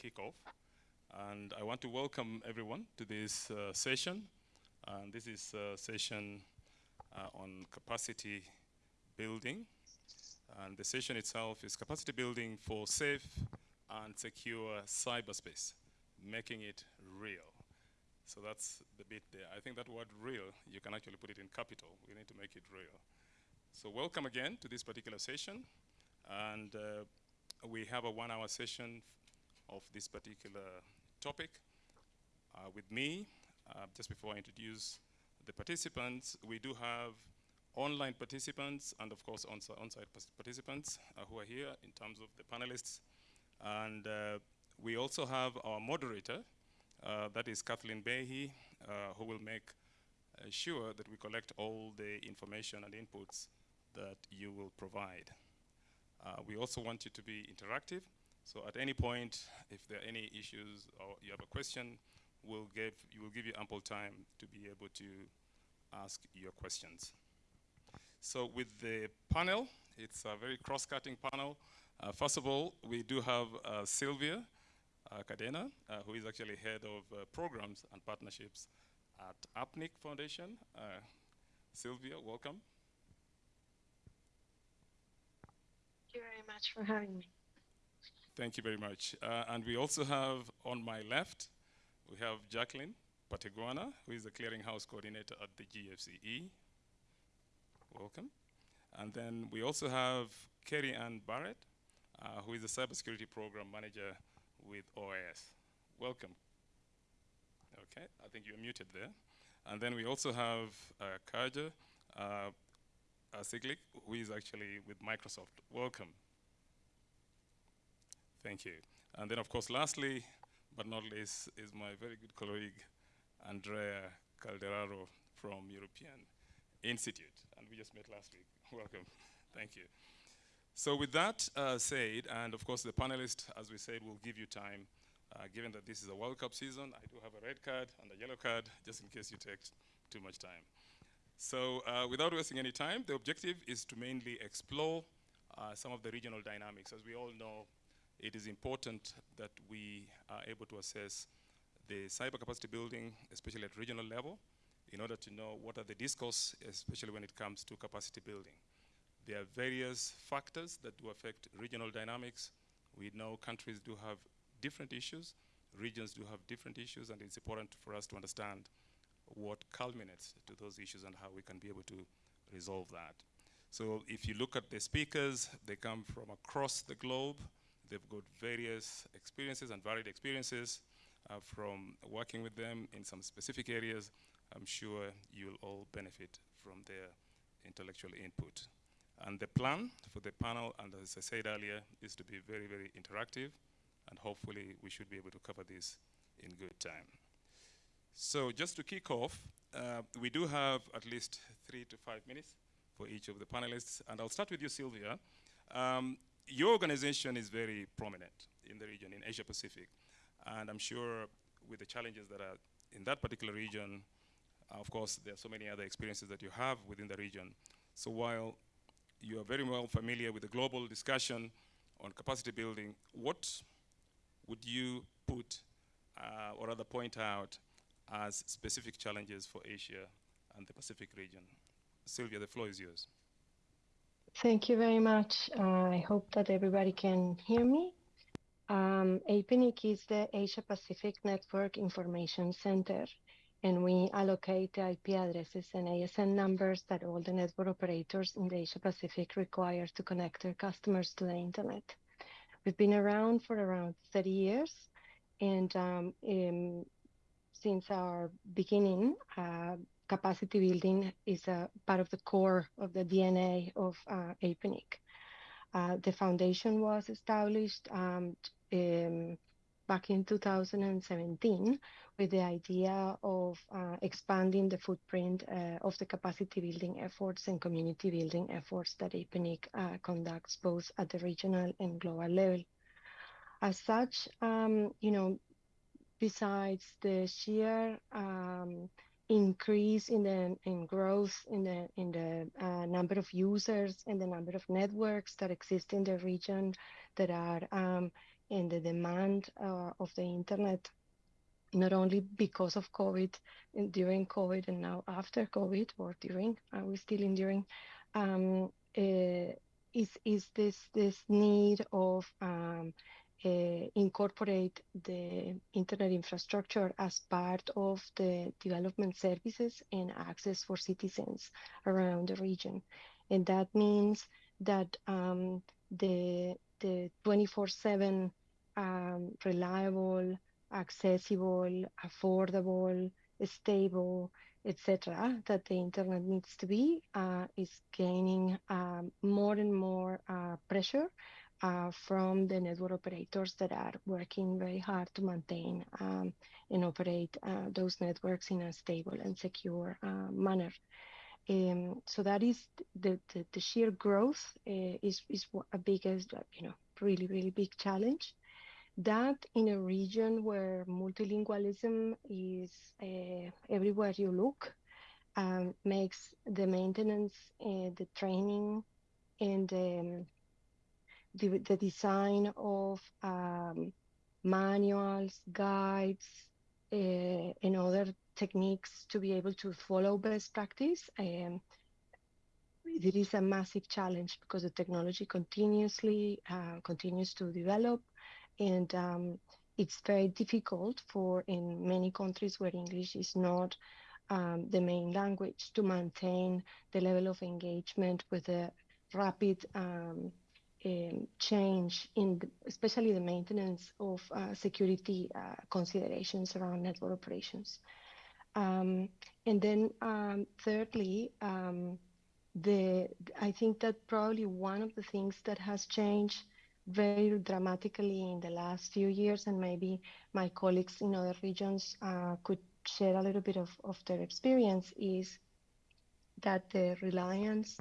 kickoff. And I want to welcome everyone to this uh, session. And this is a session uh, on capacity building. And the session itself is capacity building for safe and secure cyberspace, making it real. So that's the bit there. I think that word real, you can actually put it in capital. We need to make it real. So welcome again to this particular session. And uh, we have a one hour session of this particular topic. Uh, with me, uh, just before I introduce the participants, we do have online participants and of course on-site on participants uh, who are here in terms of the panelists. And uh, we also have our moderator, uh, that is Kathleen Behe, who will make sure that we collect all the information and inputs that you will provide. Uh, we also want you to be interactive. So at any point, if there are any issues or you have a question, we'll give, you will give you ample time to be able to ask your questions. So with the panel, it's a very cross-cutting panel. Uh, first of all, we do have uh, Sylvia uh, Cadena, uh, who is actually head of uh, programs and partnerships at APNIC Foundation. Sylvia, welcome. Thank you very much for having me. Thank you very much. Uh, and we also have on my left, we have Jacqueline Pateguana, who is the clearinghouse coordinator at the GFCE. Welcome. And then we also have Kerry Ann Barrett, uh, who is the cybersecurity program manager with OAS. Welcome. Okay, I think you're muted there. And then we also have uh, Kaja uh, who is actually with Microsoft. Welcome. Thank you. And then, of course, lastly, but not least, is my very good colleague, Andrea Calderaro from European Institute. And we just met last week. Welcome. Thank you. So with that uh, said, and of course the panelists, as we said, will give you time, uh, given that this is a World Cup season, I do have a red card and a yellow card, just in case you take too much time. So uh, without wasting any time, the objective is to mainly explore uh, some of the regional dynamics. As we all know, it is important that we are able to assess the cyber capacity building, especially at regional level, in order to know what are the discourse, especially when it comes to capacity building. There are various factors that do affect regional dynamics. We know countries do have different issues, regions do have different issues, and it's important for us to understand what culminates to those issues and how we can be able to resolve that. So if you look at the speakers, they come from across the globe. They've got various experiences and varied experiences uh, from working with them in some specific areas. I'm sure you'll all benefit from their intellectual input. And the plan for the panel, and as I said earlier, is to be very, very interactive, and hopefully we should be able to cover this in good time. So just to kick off, uh, we do have at least three to five minutes for each of the panelists. And I'll start with you, Sylvia. Um, your organization is very prominent in the region, in Asia Pacific. And I'm sure with the challenges that are in that particular region, of course, there are so many other experiences that you have within the region. So while you are very well familiar with the global discussion on capacity building, what would you put uh, or rather point out as specific challenges for Asia and the Pacific region. Sylvia, the floor is yours. Thank you very much. Uh, I hope that everybody can hear me. Um, APNIC is the Asia Pacific Network Information Center, and we allocate the IP addresses and ASN numbers that all the network operators in the Asia Pacific require to connect their customers to the internet. We've been around for around 30 years, and um, in, since our beginning, uh, capacity building is a part of the core of the DNA of uh, APNIC. Uh, the foundation was established um, in, back in 2017 with the idea of uh, expanding the footprint uh, of the capacity building efforts and community building efforts that APNIC uh, conducts both at the regional and global level. As such, um, you know, besides the sheer um, increase in the in growth in the in the uh, number of users and the number of networks that exist in the region that are um, and the demand uh, of the internet, not only because of COVID and during COVID and now after COVID or during, are we still enduring, um, uh, is is this this need of um, uh, incorporate the internet infrastructure as part of the development services and access for citizens around the region. And that means that um, the the 24/7 um, reliable, accessible, affordable, stable, etc., that the internet needs to be uh, is gaining um, more and more uh, pressure uh, from the network operators that are working very hard to maintain um, and operate uh, those networks in a stable and secure uh, manner. Um, so that is the, the, the sheer growth uh, is, is a biggest, you know, really, really big challenge. That in a region where multilingualism is uh, everywhere you look um, makes the maintenance, uh, the training, and um, the, the design of um, manuals, guides, uh, and other techniques to be able to follow best practice. Um, it is a massive challenge because the technology continuously uh, continues to develop, and um, it's very difficult for in many countries where English is not um, the main language to maintain the level of engagement with the rapid um, um, change in the, especially the maintenance of uh, security uh, considerations around network operations. Um, and then um, thirdly, um, the I think that probably one of the things that has changed very dramatically in the last few years, and maybe my colleagues in other regions uh, could share a little bit of, of their experience, is that the reliance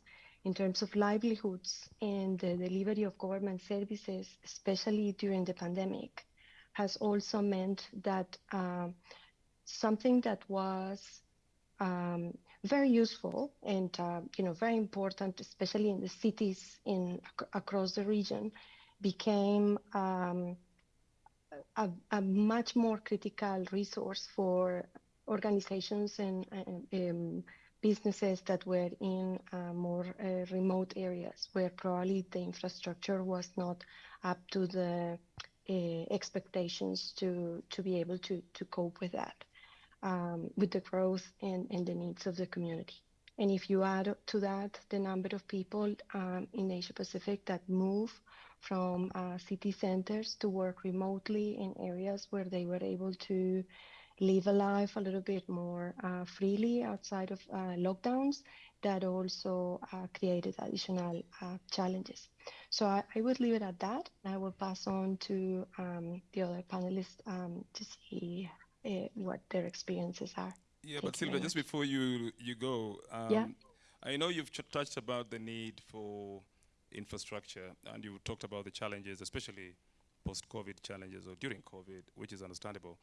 in terms of livelihoods and the delivery of government services, especially during the pandemic, has also meant that um, something that was um, very useful and uh, you know very important, especially in the cities in ac- across the region, became um, a, a, much more critical resource for organizations and, and um, businesses that were in uh, more uh, remote areas where probably the infrastructure was not up to the uh, expectations to to be able to to cope with that um, with the growth and, and the needs of the community. And if you add to that the number of people um, in Asia Pacific that move from uh, city centers to work remotely in areas where they were able to live a life a little bit more uh, freely outside of uh, lockdowns that also uh, created additional uh, challenges. So I, I, would leave it at that. I will pass on to um, the other panelists um, to see uh, what their experiences are. Yeah, Thank but Sylvia, just before you you go, um, yeah. I know you've ch- touched about the need for infrastructure, and you talked about the challenges, especially post-COVID challenges or during COVID, which is understandable.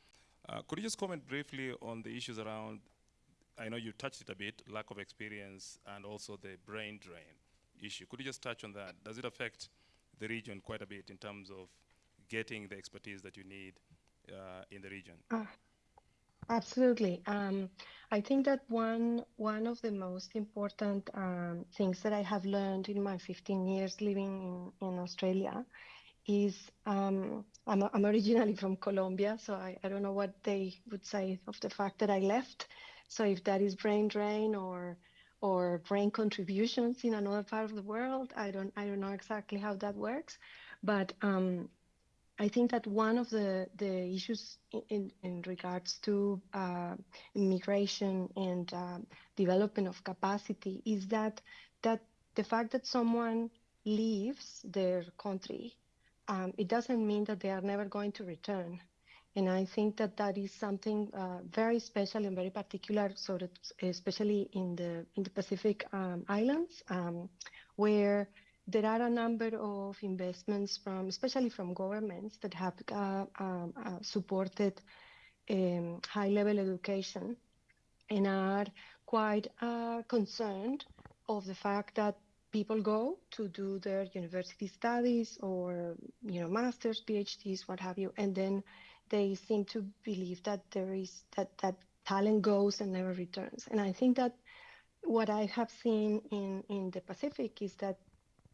Uh, could you just comment briefly on the issues around, I know you touched it a bit, lack of experience and also the brain drain issue. Could you just touch on that? Does it affect the region quite a bit in terms of getting the expertise that you need uh, in the region? Uh, absolutely. Um, I think that one one of the most important um, things that I have learned in my 15 years living in, in Australia is um, I'm, I'm originally from Colombia, so I, I don't know what they would say of the fact that I left. So if that is brain drain or or brain contributions in another part of the world, I don't I don't know exactly how that works, but um, I think that one of the the issues in in, regards to uh, immigration and uh, development of capacity is that that the fact that someone leaves their country um, it doesn't mean that they are never going to return. And I think that that is something uh, very special and very particular, so that especially in the in the Pacific um, Islands, um, where there are a number of investments from, especially from governments, that have uh, um, uh, supported um, high-level education, and are quite uh, concerned of the fact that people go to do their university studies or you know masters phds what have you and then they seem to believe that there is that that talent goes and never returns. And i think that what i have seen in in the pacific is that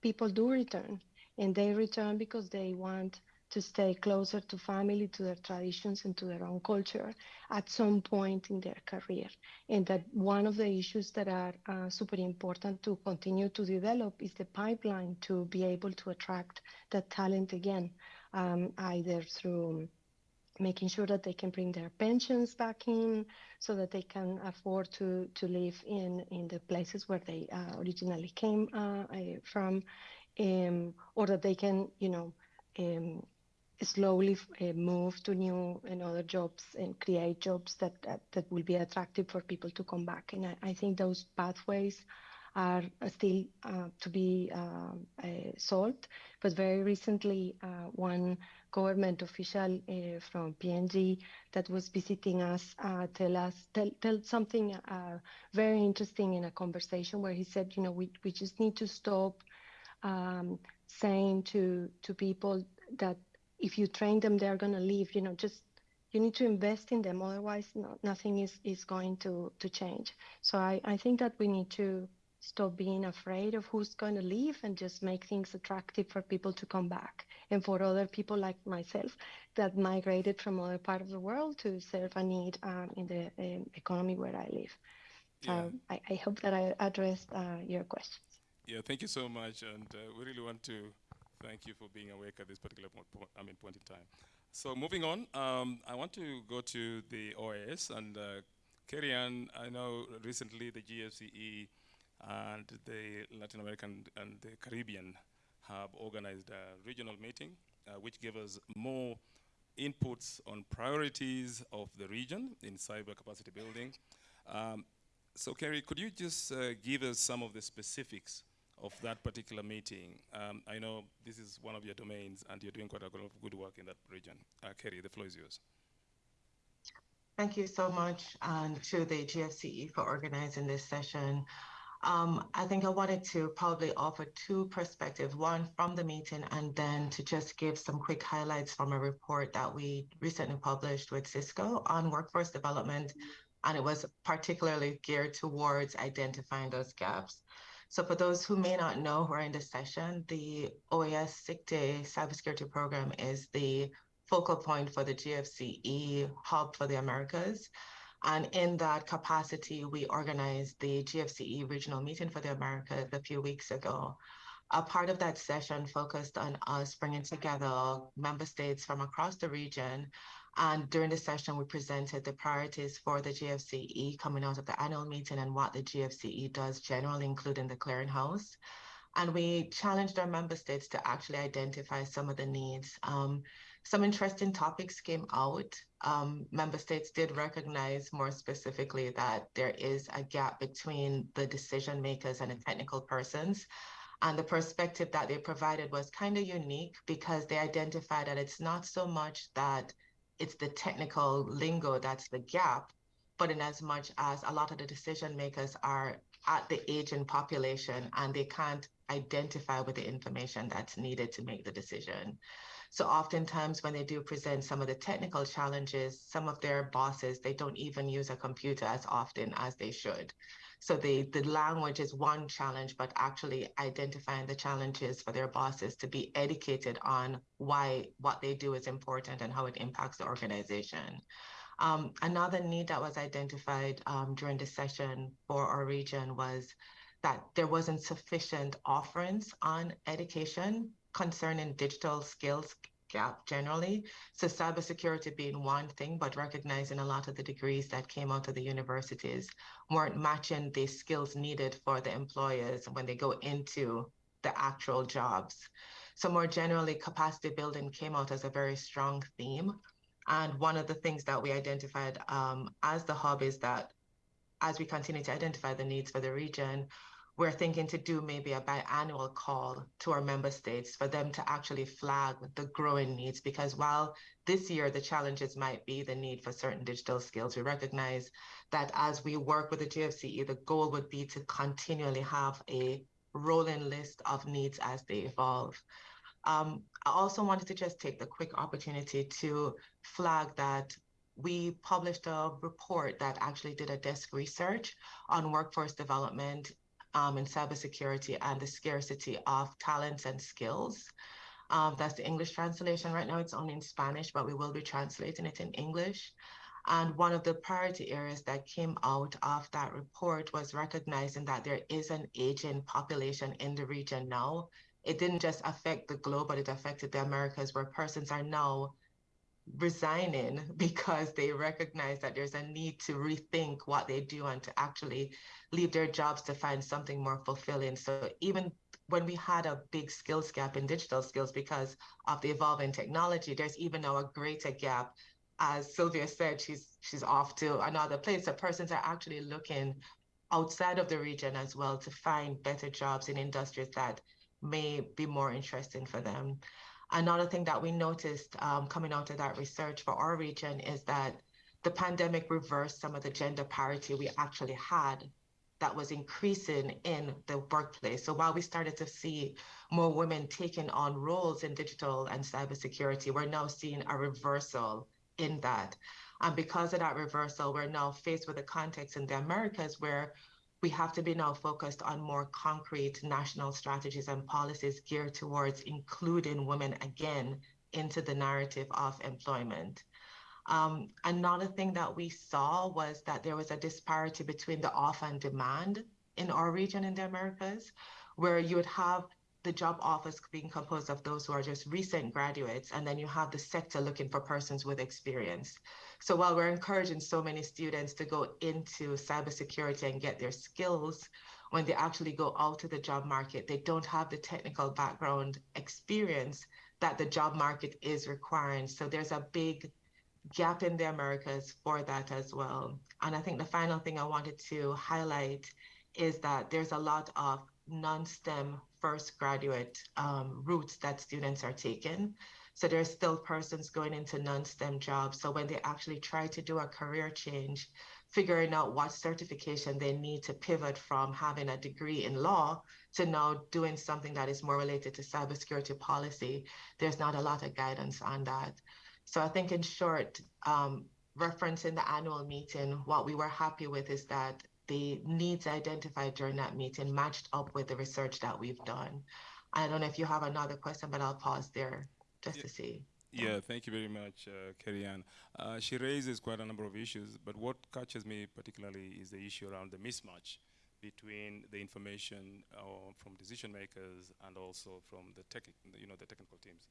people do return and they return because they want to stay closer to family, to their traditions, and to their own culture at some point in their career. And that one of the issues that are uh, super important to continue to develop is the pipeline to be able to attract that talent again, um, either through making sure that they can bring their pensions back in so that they can afford to to live in in the places where they uh, originally came uh, from um, or that they can you know um, slowly uh, move to new and other jobs and create jobs that, that, that will be attractive for people to come back. And I, I think those pathways are still uh, to be uh, uh solved. But very recently, uh, one government official uh, from PNG that was visiting us tell us tell, tell something very interesting in a conversation where he said, you know, we, we just need to stop um, saying to to people that if you train them, they're going to leave. You know, just you need to invest in them. Otherwise, no, nothing is, is going to, to change. So I, I think that we need to stop being afraid of who's going to leave and just make things attractive for people to come back and for other people like myself that migrated from other part of the world to serve a need um, in the um, economy where I live. Yeah. Um, I, I, hope that I addressed uh, your questions. Yeah, thank you so much. And uh, we really want to Thank you for being awake at this particular point, I mean, point in time. So moving on, um, I want to go to the OAS and uh, Kerry-Ann, I know recently the GFCE and the Latin American and the Caribbean have organized a regional meeting, uh, which gave us more inputs on priorities of the region in cyber capacity building. Um, so Kerry, could you just uh, give us some of the specifics of that particular meeting. Um, I know this is one of your domains and you're doing quite a lot of good work in that region. Uh, Kerry, the floor is yours. Thank you so much and to the GFCE for organizing this session. Um, I think I wanted to probably offer two perspectives, one from the meeting and then to just give some quick highlights from a report that we recently published with Cisco on workforce development. And it was particularly geared towards identifying those gaps. So for those who may not know who are in this session, the OAS CICTE cybersecurity program is the focal point for the GFCE hub for the Americas. And in that capacity, we organized the GFCE regional meeting for the Americas a few weeks ago. A part of that session focused on us bringing together member states from across the region and during the session, we presented the priorities for the GFCE coming out of the annual meeting and what the GFCE does generally, including the clearinghouse. And we challenged our member states to actually identify some of the needs. Um, some interesting topics came out. Um, member states did recognize more specifically that there is a gap between the decision makers and the technical persons. And the perspective that they provided was kind of unique because they identified that it's not so much that it's the technical lingo that's the gap. But in as much as a lot of the decision makers are at the aging population and they can't identify with the information that's needed to make the decision. So oftentimes when they do present some of the technical challenges, some of their bosses, they don't even use a computer as often as they should. So the, the language is one challenge, but actually identifying the challenges for their bosses to be educated on why what they do is important and how it impacts the organization. Um, another need that was identified um, during the session for our region was that there wasn't sufficient offerings on education concerning digital skills gap generally. So cybersecurity being one thing, but recognizing a lot of the degrees that came out of the universities weren't matching the skills needed for the employers when they go into the actual jobs. So more generally, capacity building came out as a very strong theme. And one of the things that we identified um, as the hub is that as we continue to identify the needs for the region, we're thinking to do maybe a biannual call to our member states for them to actually flag the growing needs because while this year the challenges might be the need for certain digital skills we recognize that as we work with the gfce the goal would be to continually have a rolling list of needs as they evolve. Um, I also wanted to just take the quick opportunity to flag that we published a report that actually did a desk research on workforce development um, and cybersecurity and the scarcity of talents and skills. Um, that's the English translation. Right now it's only in Spanish, but we will be translating it in English. And one of the priority areas that came out of that report was recognizing that there is an aging population in the region now. It didn't just affect the globe, but it affected the Americas, where persons are now resigning because they recognize that there's a need to rethink what they do and to actually leave their jobs to find something more fulfilling. So even when we had a big skills gap in digital skills because of the evolving technology, there's even now a greater gap. As Sylvia said, she's she's off to another place. So persons are actually looking outside of the region as well to find better jobs in industries that may be more interesting for them. Another thing that we noticed um, coming out of that research for our region is that the pandemic reversed some of the gender parity we actually had that was increasing in the workplace. So while we started to see more women taking on roles in digital and cybersecurity, we're now seeing a reversal in that. And because of that reversal, we're now faced with a context in the Americas where we have to be now focused on more concrete national strategies and policies geared towards including women again into the narrative of employment. Um, another thing that we saw was that there was a disparity between the offer and demand in our region in the Americas, where you would have the job offers being composed of those who are just recent graduates, and then you have the sector looking for persons with experience. So while we're encouraging so many students to go into cybersecurity and get their skills, when they actually go out to the job market, they don't have the technical background experience that the job market is requiring. So there's a big gap in the Americas for that as well. And I think the final thing I wanted to highlight is that there's a lot of non-STEM first graduate um, routes that students are taking. So there's still persons going into non-STEM jobs. So when they actually try to do a career change, figuring out what certification they need to pivot from having a degree in law to now doing something that is more related to cybersecurity policy, there's not a lot of guidance on that. So I think in short, um, referencing the annual meeting, what we were happy with is that the needs identified during that meeting matched up with the research that we've done. I don't know if you have another question, but I'll pause there just yeah. to see. Yeah, thank you very much, uh, Uh, she raises quite a number of issues, but what catches me particularly is the issue around the mismatch between the information uh, from decision makers and also from the tech, you know, the technical teams.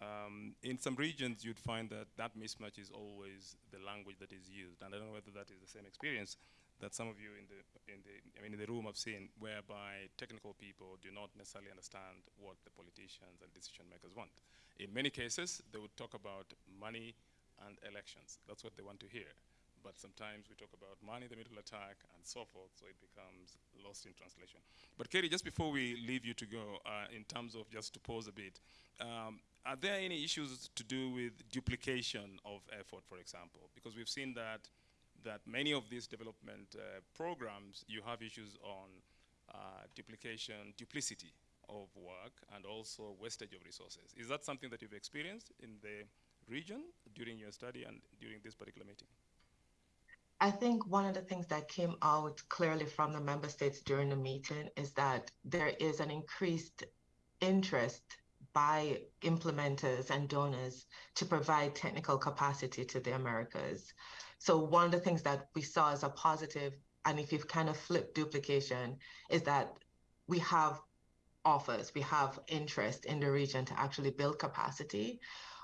Um, in some regions, you'd find that that mismatch is always the language that is used, and I don't know whether that is the same experience that some of you in the in the I mean in the room have seen, whereby technical people do not necessarily understand what the politicians and decision makers want. In many cases, they would talk about money and elections. That's what they want to hear. But sometimes we talk about money, the middle attack, and so forth, so it becomes lost in translation. But Katie, just before we leave you to go, uh, in terms of just to pause a bit, um, are there any issues to do with duplication of effort, for example? Because we've seen that that many of these development uh, programs, you have issues on uh, duplication, duplicity of work, and also wastage of resources. Is that something that you've experienced in the region during your study and during this particular meeting? I think one of the things that came out clearly from the member states during the meeting is that there is an increased interest by implementers and donors to provide technical capacity to the Americas. So one of the things that we saw as a positive, and if you've kind of flipped duplication, is that we have offers, we have interest in the region to actually build capacity.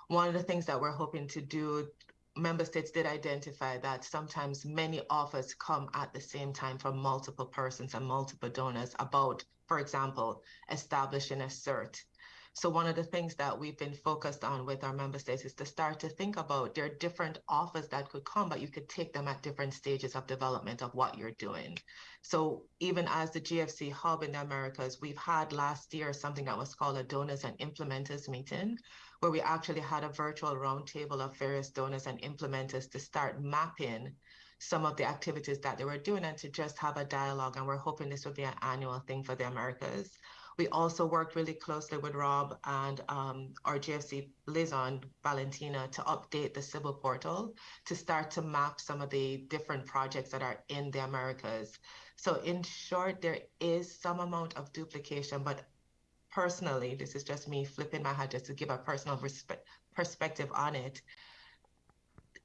One of the things that we're hoping to do, member states did identify that sometimes many offers come at the same time from multiple persons and multiple donors about, for example, establishing a cert so one of the things that we've been focused on with our member states is to start to think about there are different offers that could come, but you could take them at different stages of development of what you're doing. So even as the GFC hub in the Americas, we've had last year something that was called a donors and implementers meeting, where we actually had a virtual roundtable of various donors and implementers to start mapping some of the activities that they were doing and to just have a dialogue. And we're hoping this will be an annual thing for the Americas. We also worked really closely with Rob and um, our GFC liaison, Valentina, to update the Cybil portal to start to map some of the different projects that are in the Americas. So in short, there is some amount of duplication, but personally, this is just me flipping my hat just to give a personal perspective on it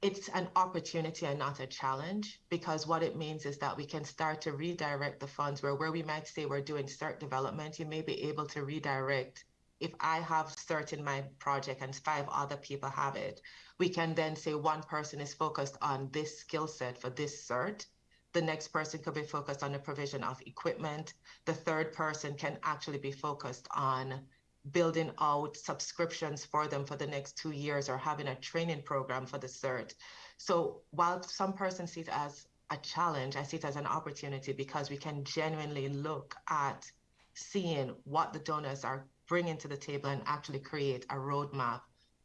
it's an opportunity and not a challenge because what it means is that we can start to redirect the funds where where we might say we're doing CERT development, you may be able to redirect if I have CERT in my project and five other people have it, we can then say one person is focused on this skill set for this CERT. The next person could be focused on the provision of equipment. The third person can actually be focused on building out subscriptions for them for the next two years or having a training program for the CERT. So while some persons see it as a challenge, I see it as an opportunity because we can genuinely look at seeing what the donors are bringing to the table and actually create a roadmap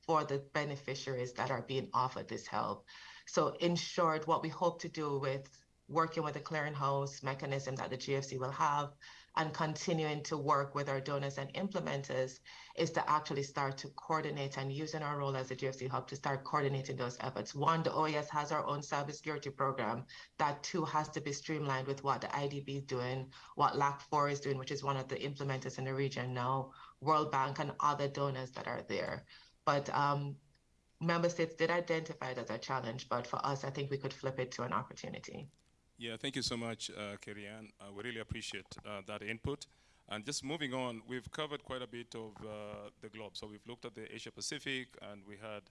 for the beneficiaries that are being offered this help. So in short, what we hope to do with working with the clearinghouse mechanism that the GFC will have and continuing to work with our donors and implementers is to actually start to coordinate and using our role as a GFC hub to start coordinating those efforts. One, the OAS has our own cybersecurity program. That too has to be streamlined with what the IDB is doing, what LAC4 is doing, which is one of the implementers in the region now, World Bank and other donors that are there. But um, member states did identify it as a challenge, but for us, I think we could flip it to an opportunity. Yeah, thank you so much, uh, Kerry-Ann. Uh, we really appreciate uh, that input. And just moving on, we've covered quite a bit of uh, the globe. So we've looked at the Asia Pacific and we had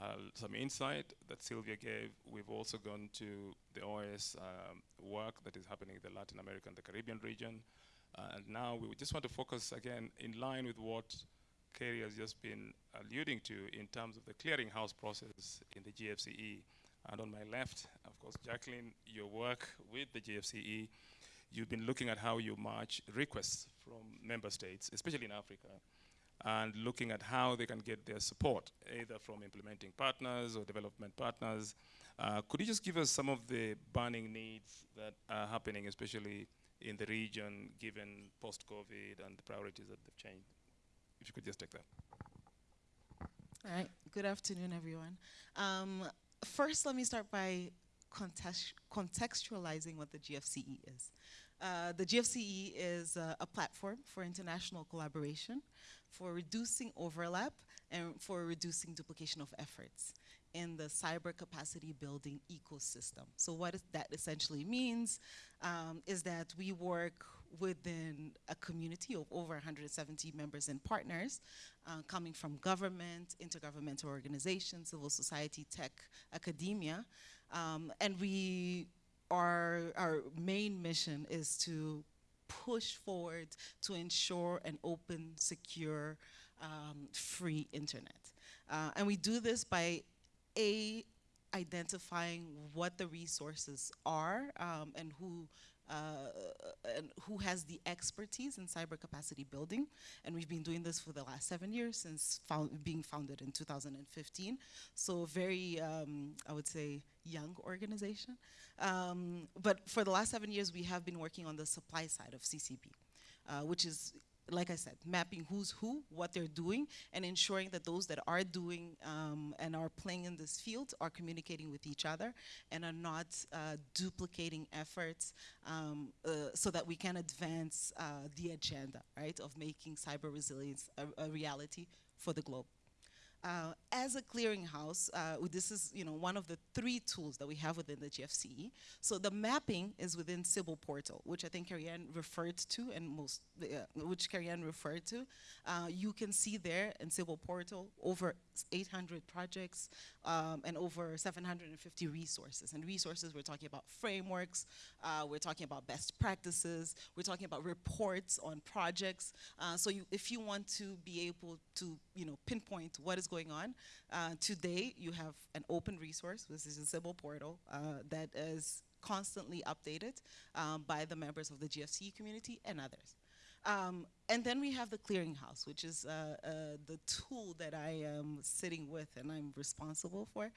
uh, some insight that Sylvia gave. We've also gone to the OAS um, work that is happening in the Latin America and the Caribbean region. Uh, and now we just want to focus again in line with what Kerry has just been alluding to in terms of the clearinghouse process in the GFCE. And on my left, of course, Jacqueline, your work with the GFCE, you've been looking at how you match requests from member states, especially in Africa, and looking at how they can get their support, either from implementing partners or development partners. Uh, could you just give us some of the burning needs that are happening, especially in the region, given post-COVID and the priorities that have changed? If you could just take that. All right. Good afternoon, everyone. Um, first, let me start by context contextualizing what the GFCE is. Uh, the GFCE is uh, a platform for international collaboration, for reducing overlap, and for reducing duplication of efforts in the cyber capacity building ecosystem. So what that essentially means um, is that we work within a community of over 170 members and partners uh, coming from government, intergovernmental organizations, civil society, tech, academia. Um, and we, our, our main mission is to push forward to ensure an open, secure, um, free internet. Uh, and we do this by A, identifying what the resources are um, and who uh, and who has the expertise in cyber capacity building. And we've been doing this for the last seven years since found, being founded in 2015. So very, um, I would say, young organization. Um, but for the last seven years, we have been working on the supply side of CCB, uh, which is like I said, mapping who's who, what they're doing, and ensuring that those that are doing um, and are playing in this field are communicating with each other and are not uh, duplicating efforts um, uh, so that we can advance uh, the agenda, right, of making cyber resilience a, a reality for the globe. Uh, as a clearinghouse, uh, this is you know one of the three tools that we have within the GFCE. So the mapping is within Cybil portal, which I think Kerry-Ann referred to, and most uh, which Kerry-Ann referred to. Uh, you can see there in Cybil portal over 800 projects um, and over 750 resources. And resources, we're talking about frameworks, uh, we're talking about best practices, we're talking about reports on projects. Uh, so you, if you want to be able to, you know, pinpoint what is going on, uh, today you have an open resource, which is a Cybil portal uh, that is constantly updated um, by the members of the GFC community and others. Um, and then we have the clearinghouse, which is uh, uh, the tool that I am sitting with and I'm responsible for.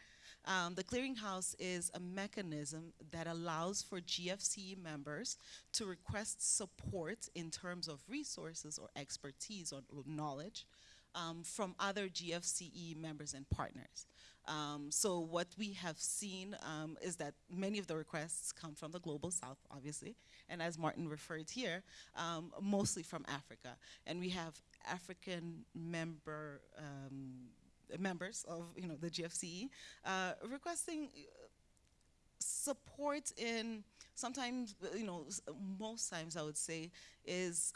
Um, the clearinghouse is a mechanism that allows for GFCE members to request support in terms of resources or expertise or knowledge um, from other GFCE members and partners. Um, so what we have seen um, is that many of the requests come from the global south, obviously, and as Martin referred here, um, mostly from Africa. And we have African member um, members of you know the GFCE uh, requesting uh, support in sometimes you know most times I would say is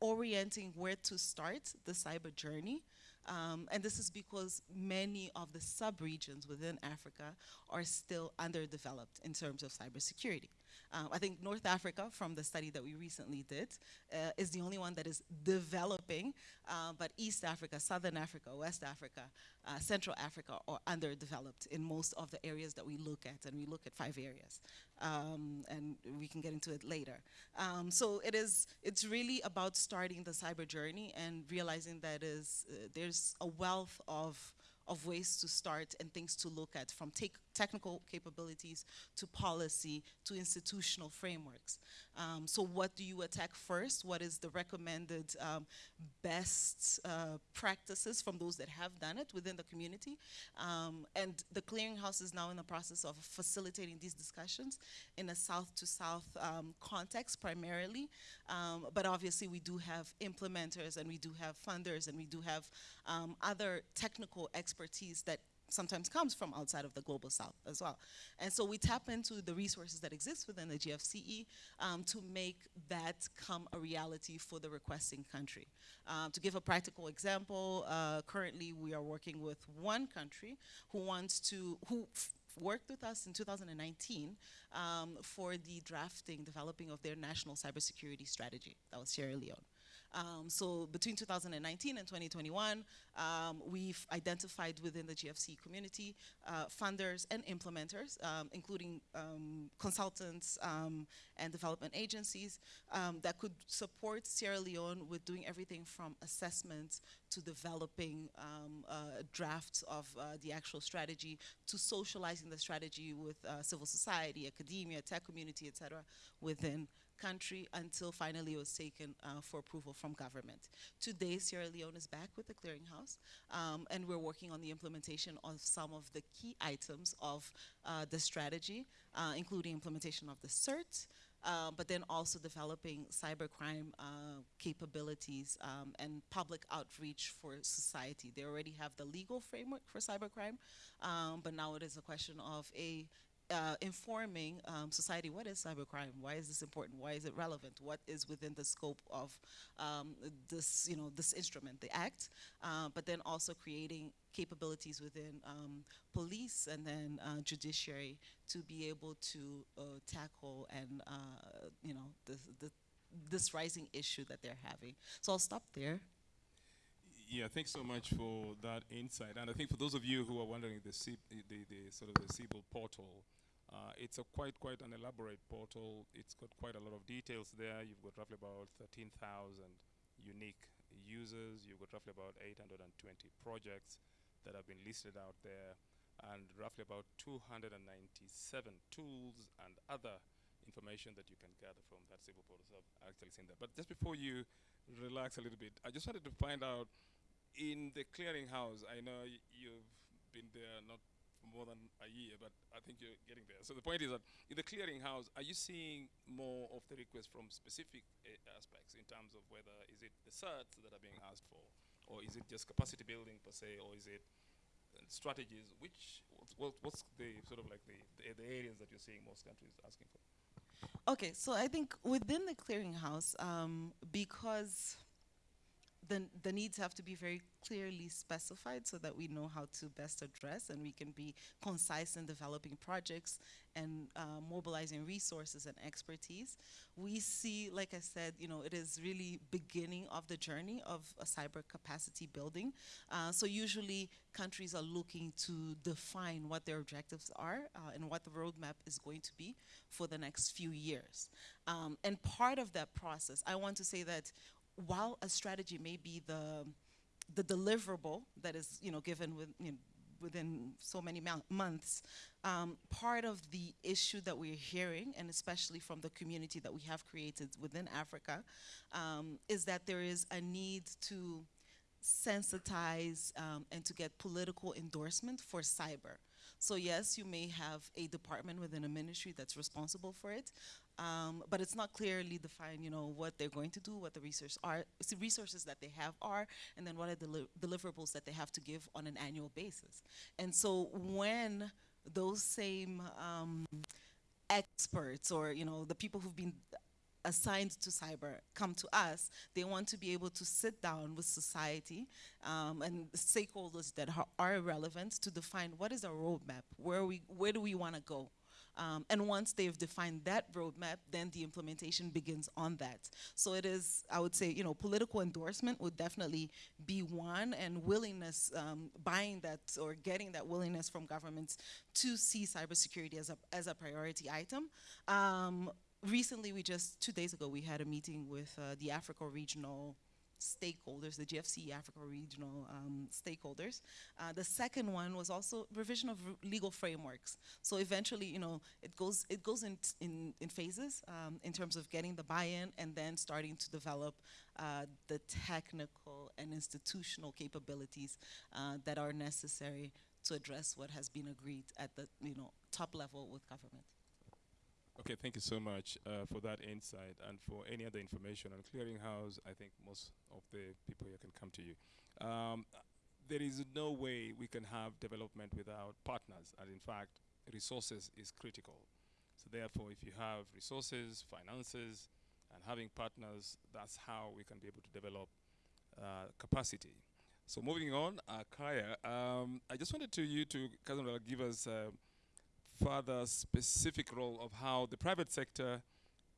orienting where to start the cyber journey um, and this is because many of the sub-regions within Africa are still underdeveloped in terms of cybersecurity. Um, I think North Africa, from the study that we recently did, uh, is the only one that is developing, uh, but East Africa, Southern Africa, West Africa, uh, Central Africa are underdeveloped in most of the areas that we look at, and we look at five areas, um, and we can get into it later. Um, so it is, it's really about starting the cyber journey and realizing that is, uh, there's a wealth of of ways to start and things to look at from technical capabilities to policy to institutional frameworks. Um, so what do you attack first? What is the recommended um, best uh, practices from those that have done it within the community? Um, and the clearinghouse is now in the process of facilitating these discussions in a south to south um, context primarily. Um, but obviously we do have implementers and we do have funders and we do have um, other technical expertise that sometimes comes from outside of the global south as well. And so we tap into the resources that exist within the GFCE um, to make that come a reality for the requesting country. Um, to give a practical example, uh, currently we are working with one country who wants to, who worked with us in 2019 um, for the drafting, developing of their national cybersecurity strategy. That was Sierra Leone. Um, so between 2019 and 2021, um, we've identified within the GFC community uh, funders and implementers, um, including um, consultants um, and development agencies that could support Sierra Leone with doing everything from assessment to developing uh, drafts of uh, the actual strategy to socializing the strategy with uh, civil society, academia, tech community, et cetera, within country until finally it was taken uh, for approval from government. Today, Sierra Leone is back with the clearinghouse, um, and we're working on the implementation of some of the key items of uh, the strategy, uh, including implementation of the CERT, uh, but then also developing cybercrime uh, capabilities um, and public outreach for society. They already have the legal framework for cybercrime, um, but now it is a question of a uh, informing um, society what is cybercrime? Why is this important? Why is it relevant? What is within the scope of um, this you know this instrument the act? Uh, but then also creating capabilities within um, police and then uh, judiciary to be able to uh, tackle and uh, you know the, the, this rising issue that they're having. So I'll stop there. Yeah, thanks so much for that insight. And I think for those of you who are wondering the, C the, the sort of the Cybil portal, uh, it's a quite quite an elaborate portal. It's got quite a lot of details there. You've got roughly about 13,000 unique users. You've got roughly about 820 projects that have been listed out there and roughly about 297 tools and other information that you can gather from that Cybil portal. So I've actually seen that. But just before you relax a little bit, I just wanted to find out in the clearinghouse, I know you've been there not more than a year, but I think you're getting there. So the point is that in the clearinghouse, are you seeing more of the requests from specific uh, aspects in terms of whether is it the certs that are being asked for, or is it just capacity building per se, or is it uh, strategies? Which what's, what's the sort of like the, the, the areas that you're seeing most countries asking for? Okay, so I think within the clearinghouse, um, because the, the needs have to be very clearly specified so that we know how to best address and we can be concise in developing projects and uh, mobilizing resources and expertise. We see, like I said, you know, it is really beginning of the journey of a cyber capacity building. Uh, so usually countries are looking to define what their objectives are uh, and what the roadmap is going to be for the next few years. Um, and part of that process, I want to say that while a strategy may be the the deliverable that is you know given with, you know, within so many months, um, part of the issue that we're hearing, and especially from the community that we have created within Africa, um, is that there is a need to sensitize um, and to get political endorsement for cyber. So yes, you may have a department within a ministry that's responsible for it, um, but it's not clearly defined, you know, what they're going to do, what the resources are, the resources that they have are, and then what are the deli deliverables that they have to give on an annual basis. And so when those same um, experts or, you know, the people who've been assigned to cyber come to us, they want to be able to sit down with society um, and stakeholders that are relevant to define what is our roadmap, where, we, where do we want to go. Um, and once they've defined that roadmap, then the implementation begins on that. So it is, I would say, you know, political endorsement would definitely be one, and willingness, um, buying that or getting that willingness from governments to see cybersecurity as a, as a priority item. Um, recently, we just, two days ago, we had a meeting with uh, the Africa Regional stakeholders, the GFCE Africa regional um, stakeholders. Uh, the second one was also revision of legal frameworks. So eventually, you know, it goes it goes in in, in phases um, in terms of getting the buy-in and then starting to develop uh, the technical and institutional capabilities uh, that are necessary to address what has been agreed at the you know top level with government. Okay, thank you so much uh, for that insight and for any other information on Clearinghouse. I think most of the people here can come to you. Um, there is no way we can have development without partners, and in fact, resources is critical. So therefore, if you have resources, finances, and having partners, that's how we can be able to develop uh, capacity. So moving on, uh, Kaya, um, I just wanted to you to give us uh, further specific role of how the private sector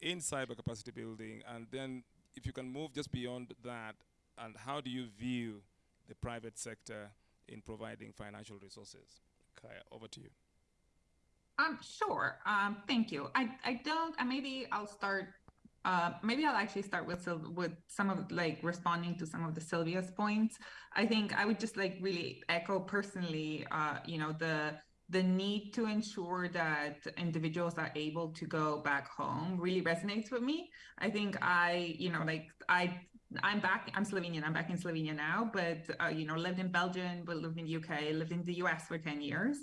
in cyber capacity building, and then if you can move just beyond that, and how do you view the private sector in providing financial resources? Kaya, over to you. Um, sure. Um, thank you. I, I don't, uh, maybe I'll start, uh, maybe I'll actually start with, with some of like responding to some of the Sylvia's points. I think I would just like really echo personally, uh, you know, the, the need to ensure that individuals are able to go back home really resonates with me. I think I, you know, like I I'm back. I'm Slovenian. I'm back in Slovenia now, but uh, you know, lived in Belgium, but lived in the UK, lived in the US for ten years,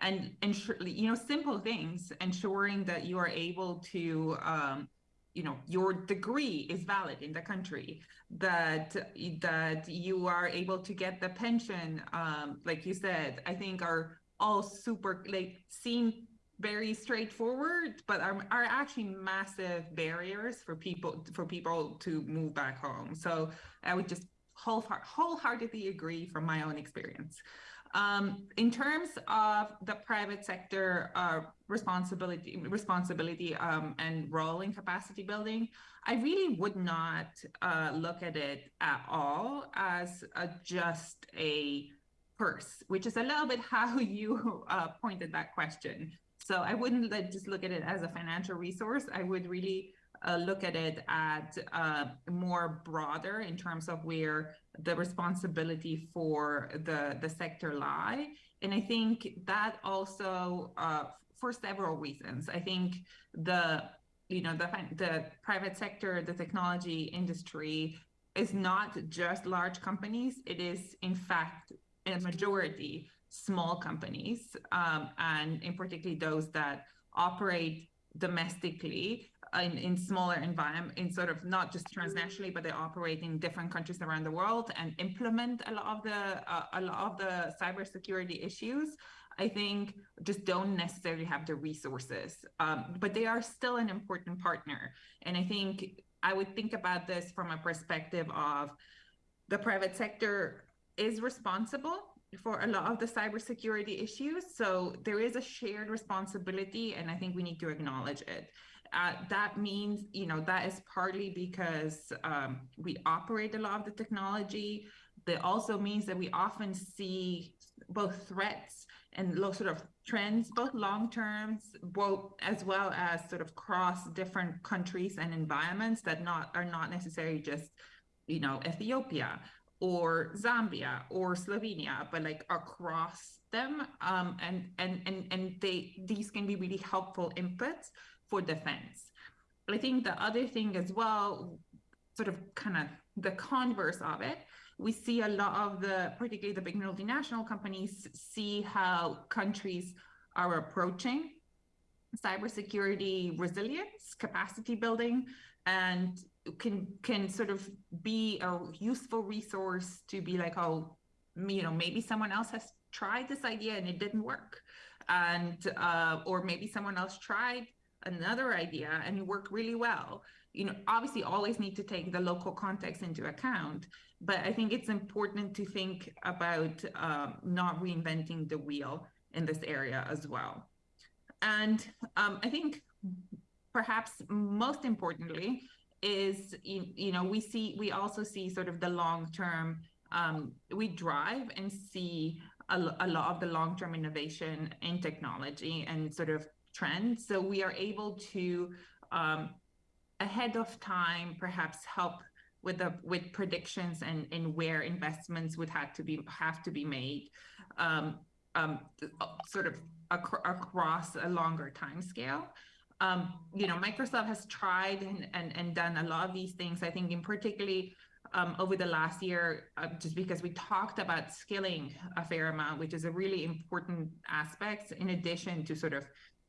and ensure you know simple things, ensuring that you are able to, um, you know, your degree is valid in the country, that that you are able to get the pension, um, like you said. I think are all super like seem very straightforward, but are, are actually massive barriers for people for people to move back home. So I would just wholeheartedly agree from my own experience. Um, in terms of the private sector uh, responsibility, responsibility um, and role in capacity building, I really would not uh, look at it at all as a, just a which is a little bit how you uh, pointed that question. So I wouldn't just look at it as a financial resource. I would really uh, look at it at uh, more broader in terms of where the responsibility for the, the sector lie. And I think that also, uh, for several reasons, I think the you know the the private sector, the technology industry is not just large companies. It is in fact a majority small companies, um, and in particularly those that operate domestically in, in smaller environment, in sort of not just transnationally, but they operate in different countries around the world and implement a lot of the uh, a lot of the cybersecurity issues. I think just don't necessarily have the resources, um, but they are still an important partner. And I think I would think about this from a perspective of the private sector is responsible for a lot of the cybersecurity issues. So there is a shared responsibility, and I think we need to acknowledge it. Uh, that means, you know, that is partly because um, we operate a lot of the technology. That also means that we often see both threats and sort of trends, both long terms, both as well as sort of cross different countries and environments that not are not necessarily just, you know, Ethiopia or Zambia or Slovenia, but like across them. Um, and and and and they these can be really helpful inputs for defense. I think the other thing as well, sort of kind of the converse of it, we see a lot of the, particularly the big multinational companies, see how countries are approaching cybersecurity resilience, capacity building, and can can sort of be a useful resource to be like, oh, you know, maybe someone else has tried this idea and it didn't work, and uh, or maybe someone else tried another idea and it worked really well. You know, obviously, always need to take the local context into account, but I think it's important to think about um, not reinventing the wheel in this area as well. And um, I think perhaps most importantly is you, you know we see we also see sort of the long term um, we drive and see a, a lot of the long term innovation in technology and sort of trends. So we are able to um, ahead of time perhaps help with the with predictions and and where investments would have to be have to be made um, um, sort of ac across a longer time scale um, you know, Microsoft has tried and, and, and done a lot of these things. I think in particularly um, over the last year, uh, just because we talked about skilling a fair amount, which is a really important aspect in addition to sort of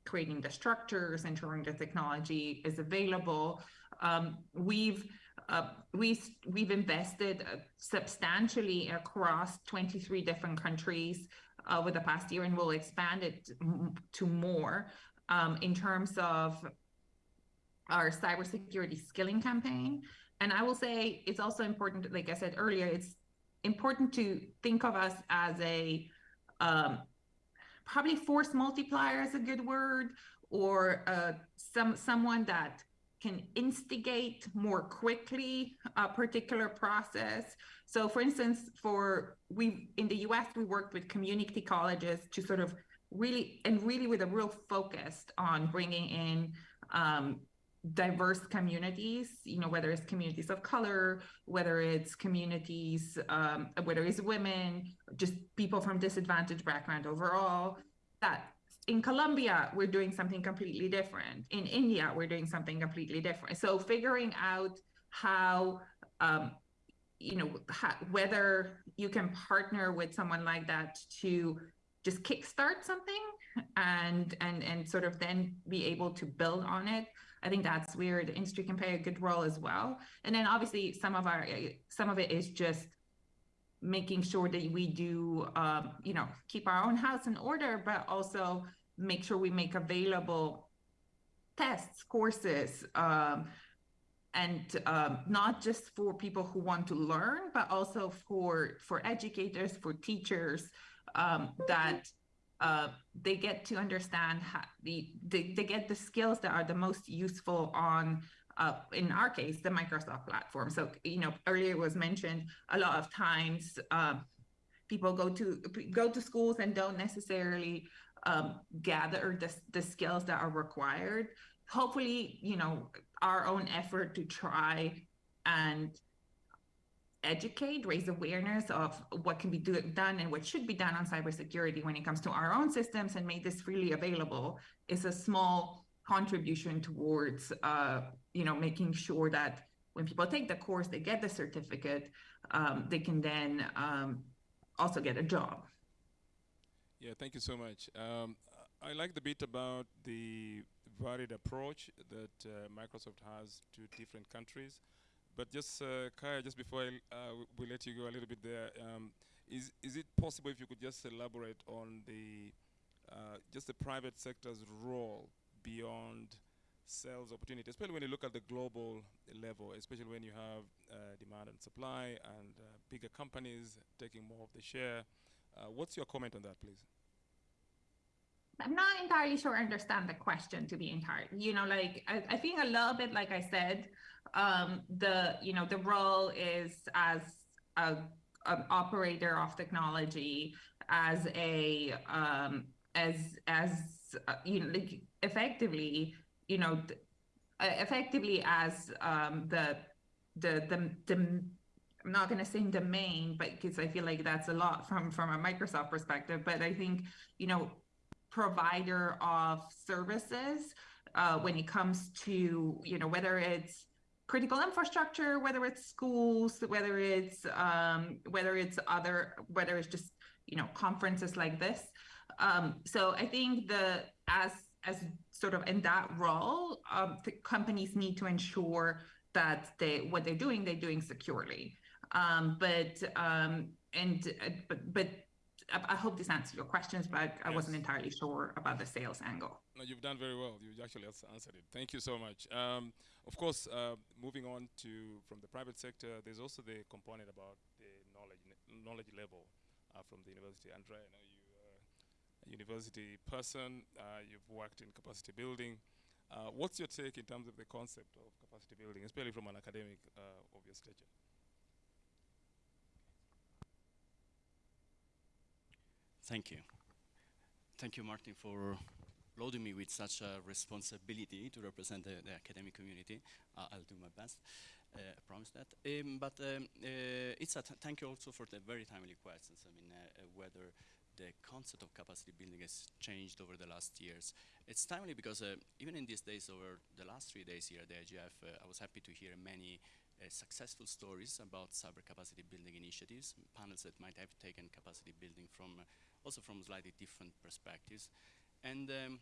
creating the structures, and ensuring the technology is available. Um, we've uh, we, we've invested uh, substantially across 23 different countries over the past year and we'll expand it to more um, in terms of our cybersecurity skilling campaign. And I will say it's also important, like I said earlier, it's important to think of us as a um, probably force multiplier is a good word, or uh, some someone that can instigate more quickly a particular process. So, for instance, for we in the U.S. we worked with community colleges to sort of really and really with a real focus on bringing in um, diverse communities you know whether it's communities of color whether it's communities um, whether it's women just people from disadvantaged background overall that in Colombia, we're doing something completely different. In India, we're doing something completely different. So figuring out how, um, you know, how, whether you can partner with someone like that to just kickstart something and and and sort of then be able to build on it. I think that's where the industry can play a good role as well. And then obviously some of our some of it is just making sure that we do um, you know keep our own house in order but also make sure we make available tests courses um, and um, not just for people who want to learn but also for for educators for teachers um, that uh, they get to understand how the they, they get the skills that are the most useful on uh, in our case the Microsoft platform. So you know earlier was mentioned a lot of times uh, people go to go to schools and don't necessarily um, gather the, the skills that are required. Hopefully, you know our own effort to try and educate, raise awareness of what can be do, done and what should be done on cybersecurity when it comes to our own systems and make this freely available is a small contribution towards, uh, you know, making sure that when people take the course, they get the certificate, um, they can then um, also get a job. Yeah, thank you so much. Um, I like the bit about the varied approach that uh, Microsoft has to different countries. But just, uh, Kaya, just before I, uh, we let you go a little bit there, um, is is it possible if you could just elaborate on the uh, just the private sector's role beyond sales opportunity, especially when you look at the global level, especially when you have uh, demand and supply and uh, bigger companies taking more of the share. Uh, what's your comment on that, please? I'm not entirely sure I understand the question to be entire. You know, like I, I think a little bit like I said, um, the you know the role is as a an operator of technology, as a um, as as uh, you know like effectively you know uh, effectively as um, the the the the I'm not going to say the main, but because I feel like that's a lot from from a Microsoft perspective. But I think you know provider of services uh, when it comes to you know whether it's critical infrastructure whether it's schools whether it's um, whether it's other whether it's just you know conferences like this. Um, so i think the as as sort of in that role um, the companies need to ensure that they what they're doing they're doing securely. Um, but um, and uh, but but I, I hope this answers your questions, but I, I Yes. wasn't entirely sure about the sales angle. No, you've done very well. You actually answered it. Thank you so much. Um, of course, uh, moving on to from the private sector, there's also the component about the knowledge knowledge level uh, from the university. Andrea, I know you are a university person. Uh, you've worked in capacity building. Uh, what's your take in terms of the concept of capacity building, especially from an academic uh, of your stature? Thank you. Thank you, Martin, for loading me with such a responsibility to represent the, the academic community. Uh, I'll do my best. Uh, I promise that. Um, but um, uh, it's a thank you also for the very timely questions. I mean, uh, uh, whether the concept of capacity building has changed over the last years. It's timely because uh, even in these days, over the last three days here at the IGF, I was happy to hear many successful stories about cyber capacity building initiatives, panels that might have taken capacity building from also from slightly different perspectives, and um,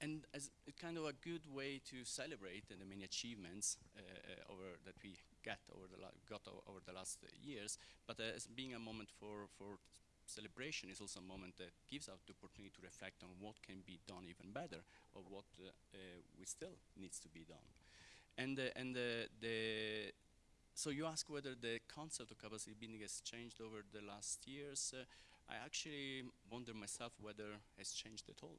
and as kind of a good way to celebrate the many achievements uh, uh, over that we get over the got over the last years, but uh, as being a moment for for celebration is also a moment that gives us the opportunity to reflect on what can be done even better or what uh, uh, we still needs to be done. And uh, and uh, the so you ask whether the concept of capacity building has changed over the last years. Uh, I actually wonder myself whether has changed at all.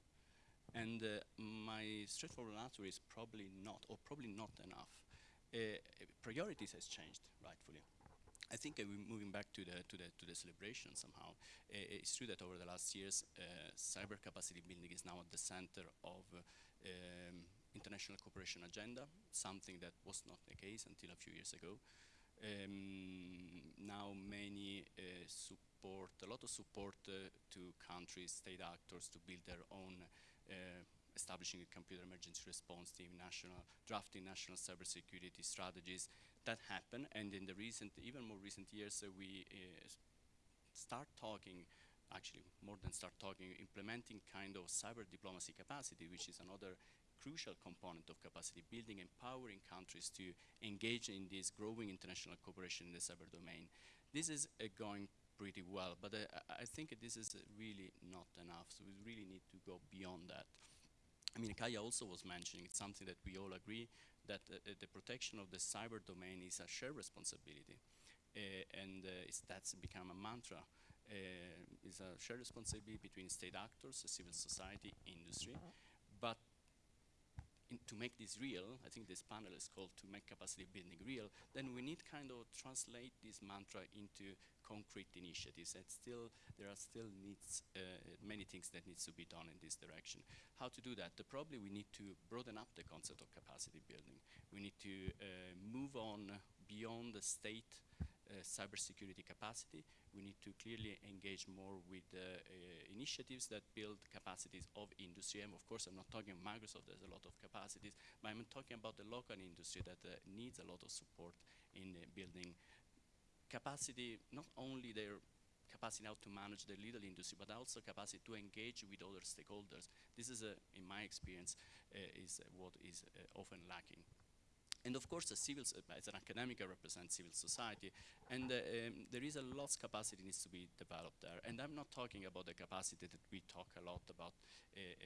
And uh, my straightforward answer is probably not, or probably not enough. Uh, priorities has changed, rightfully. I think uh, we're moving back to the to the to the celebration somehow. Uh, it's true that over the last years, uh, cyber capacity building is now at the center of uh, um, international cooperation agenda, something that was not the case until a few years ago. Um, now many uh, support, a lot of support uh, to countries, state actors to build their own, uh, establishing a computer emergency response team, national, drafting national cybersecurity strategies. That happen, and in the recent, even more recent years, uh, we uh, start talking, actually more than start talking, implementing kind of cyber diplomacy capacity, which is another crucial component of capacity building, empowering countries to engage in this growing international cooperation in the cyber domain. This is uh, going pretty well, but uh, I- think this is uh, really not enough. So we really need to go beyond that. I mean, Kaya also was mentioning it's something that we all agree that uh, uh, the protection of the cyber domain is a shared responsibility, uh, and uh, it's, that's become a mantra. Is a shared responsibility between state actors, civil society, industry, to make this real, I think this panel is called to make capacity building real, then we need kind of translate this mantra into concrete initiatives. And still, there are still needs, uh, many things that needs to be done in this direction. How to do that? The, probably we need to broaden up the concept of capacity building. We need to uh, move on beyond the state cybersecurity capacity. We need to clearly engage more with uh, uh, initiatives that build capacities of industry. And of course, I'm not talking Microsoft, there's a lot of capacities, but I'm talking about the local industry that uh, needs a lot of support in uh, building capacity, not only their capacity now to manage the little industry, but also capacity to engage with other stakeholders. This is, uh, in my experience, uh, is uh, what is uh, often lacking. And of course, civil, as an academic, I represent civil society, and uh, um, there is a lot of capacity needs to be developed there. And I'm not talking about the capacity that we talk a lot about uh, uh,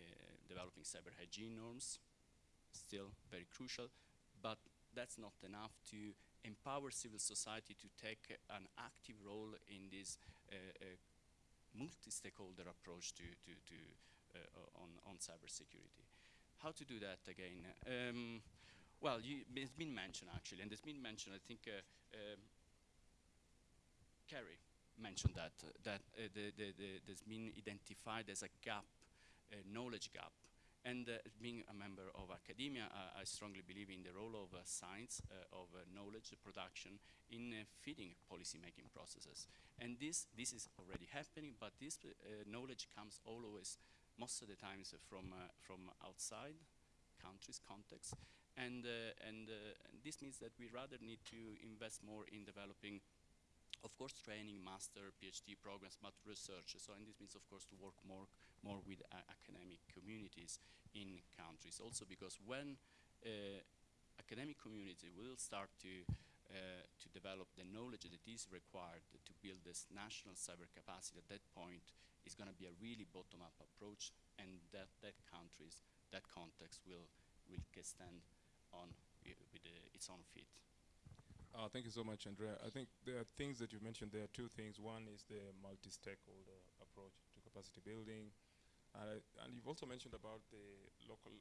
developing cyber hygiene norms. still very crucial, but that's not enough to empower civil society to take an active role in this uh, uh, multi-stakeholder approach to, to, to uh, on, on cybersecurity. How to do that again? Um, well, you, it's been mentioned actually, and it's been mentioned, I think, uh, um, Carrie mentioned that, uh, that uh, the, the, the, there's been identified as a gap, a knowledge gap. And uh, being a member of academia, I strongly believe in the role of uh, science, uh, of knowledge production in feeding policy-making processes. And this, this is already happening, but this knowledge comes always, most of the times, from, from outside countries, context. And, and, and this means that we rather need to invest more in developing of course training, master, PhD programs, but research. So and this means of course to work more, more with uh, academic communities in countries. Also because when uh, academic community will start to uh, to develop the knowledge that is required to build this national cyber capacity at that point is going to be a really bottom-up approach and that, that countries, that context will, will stand on with its own feet. Uh, thank you so much, Andrea. I think there are things that you mentioned. There are two things. One is the multi-stakeholder approach to capacity building, uh, and you've also mentioned about the local,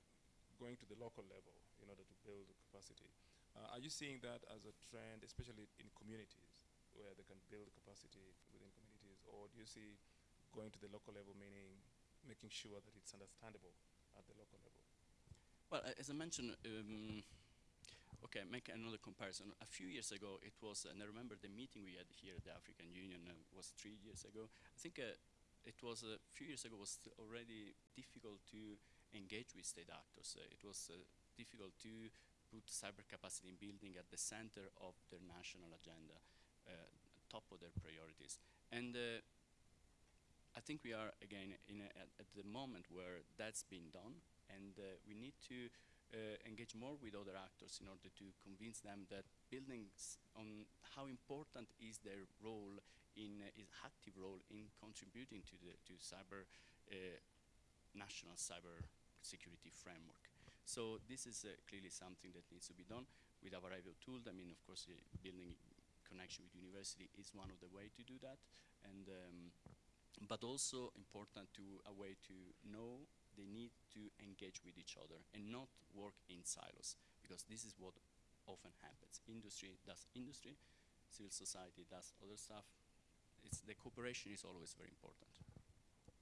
going to the local level in order to build capacity. Uh, are you seeing that as a trend, especially in communities, where they can build capacity within communities, or do you see going to the local level, meaning making sure that it's understandable at the local level? Well, as I mentioned. Um, Okay, make another comparison. A few years ago, it was, and I remember the meeting we had here at the African Union uh, was three years ago. I think uh, it was a few years ago was already difficult to engage with state actors. Uh, it was uh, difficult to put cyber capacity in building at the center of their national agenda, uh, top of their priorities. And uh, I think we are again a, at, at, the moment where that's been done, and we need to uh, engage more with other actors in order to convince them that building on how important is their role in uh, is active role in contributing to the to cyber uh, national cyber security framework. So this is uh, clearly something that needs to be done with our IVO tool. I mean, of course, uh, building connection with university is one of the way to do that, and um, but also important to a way to know they need to engage with each other and not work in silos because this is what often happens. Industry does industry, civil society does other stuff. It's the cooperation is always very important.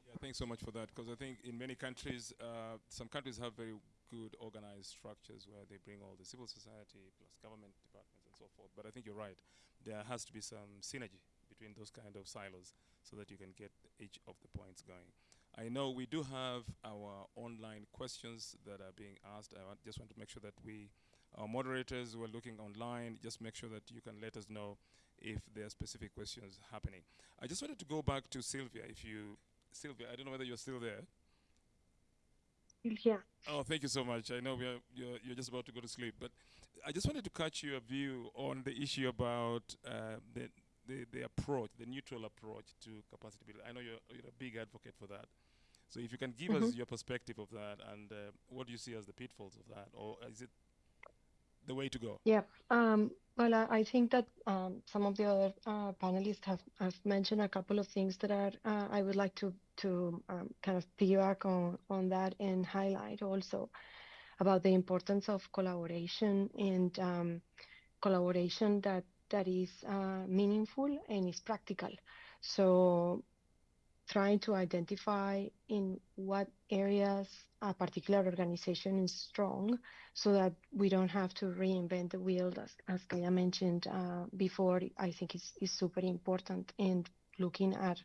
Yeah, thanks so much for that because I think in many countries, uh, some countries have very good organized structures where they bring all the civil society plus government departments and so forth. But I think you're right. There has to be some synergy between those kind of silos so that you can get each of the points going. I know we do have our online questions that are being asked. I just want to make sure that we, our moderators who are looking online, just make sure that you can let us know if there are specific questions happening. I just wanted to go back to Sylvia. If you, Sylvia, I don't know whether you're still there. Yeah. Oh, thank you so much. I know we are, you're, you're just about to go to sleep, but I just wanted to catch your view on the issue about uh, the, the, the approach, the neutral approach to capacity building. I know you're, you're a big advocate for that. So if you can give mm-hmm. us your perspective of that and uh, what do you see as the pitfalls of that, or is it the way to go? Yeah. Um, well, I, I, think that um, some of the other uh, panelists have, have mentioned a couple of things that are uh, I would like to to um, kind of piggyback on on that and highlight also about the importance of collaboration and um, collaboration that that is uh, meaningful and is practical. So trying to identify in what areas a particular organization is strong so that we don't have to reinvent the wheel as, as Kaya mentioned uh, before. I think is, is super important and looking at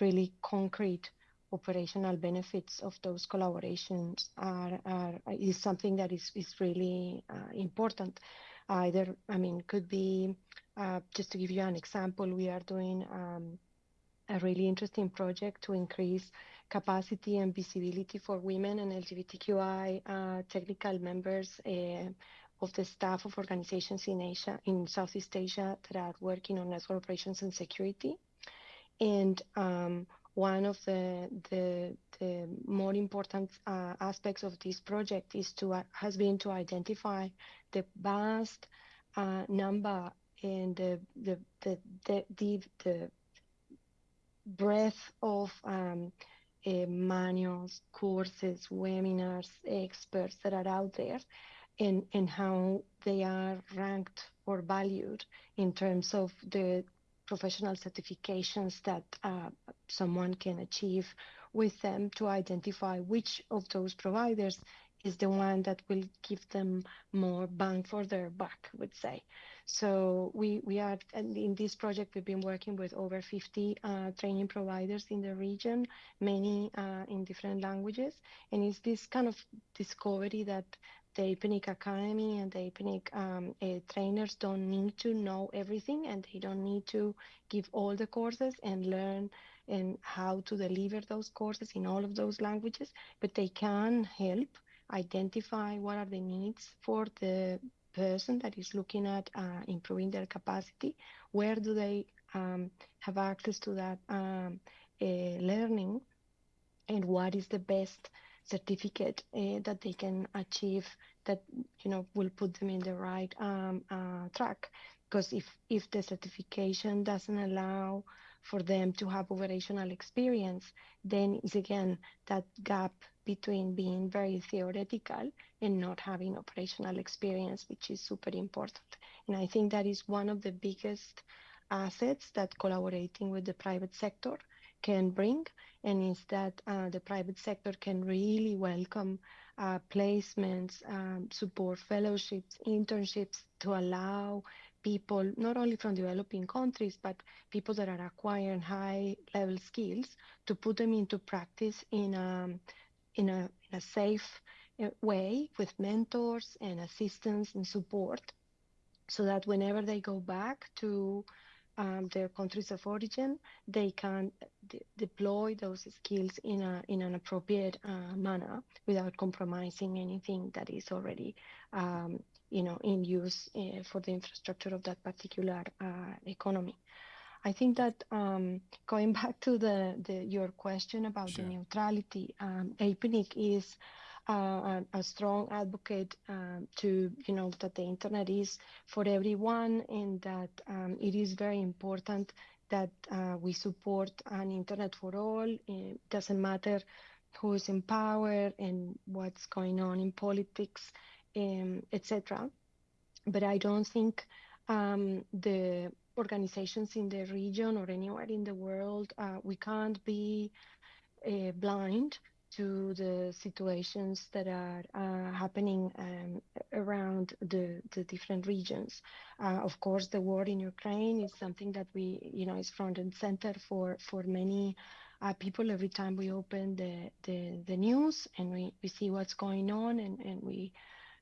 really concrete operational benefits of those collaborations are, are is something that is, is really uh, important. Either I mean could be uh, just to give you an example we are doing um, a really interesting project to increase capacity and visibility for women and LGBTQI uh, technical members uh, of the staff of organizations in Asia, in Southeast Asia, that are working on network operations and security. And um, one of the the, the more important uh, aspects of this project is to uh, has been to identify the vast uh, number and the the the the, the, the breadth of um, uh, manuals, courses, webinars, experts that are out there, and and how they are ranked or valued in terms of the professional certifications that uh, someone can achieve with them to identify which of those providers is the one that will give them more bang for their buck, would say. So we, we are, in this project, we've been working with over 50 uh, training providers in the region, many uh, in different languages. And it's this kind of discovery that the APNIC Academy and the APNIC um, uh, trainers don't need to know everything and they don't need to give all the courses and learn and how to deliver those courses in all of those languages, but they can help identify what are the needs for the person that is looking at uh, improving their capacity, where do they um, have access to that um, uh, learning, and what is the best certificate uh, that they can achieve that you know will put them in the right um, uh, track. Because if if the certification doesn't allow for them to have operational experience, then it's again that gap between being very theoretical and not having operational experience, which is super important. And I think that is one of the biggest assets that collaborating with the private sector can bring, and is that uh, the private sector can really welcome uh, placements, um, support fellowships, internships to allow people, not only from developing countries, but people that are acquiring high level skills to put them into practice in a, in a, in a safe uh, way with mentors and assistance and support so that whenever they go back to um, their countries of origin, they can de deploy those skills in a in an appropriate uh, manner without compromising anything that is already um, you know in use uh, for the infrastructure of that particular uh, economy. I think that um, going back to the, the your question about sure. the neutrality, um, APNIC is uh, a, a, strong advocate um, to you know that the internet is for everyone and that um, it is very important that uh, we support an internet for all. It doesn't matter who's in power and what's going on in politics, um, etc. But I don't think um, the organizations in the region or anywhere in the world, uh, we can't be uh, blind to the situations that are uh, happening um, around the, the different regions. Uh, of course, the war in Ukraine is something that we, you know, is front and center for, for many uh, people every time we open the, the, the news and we, we see what's going on and, and we,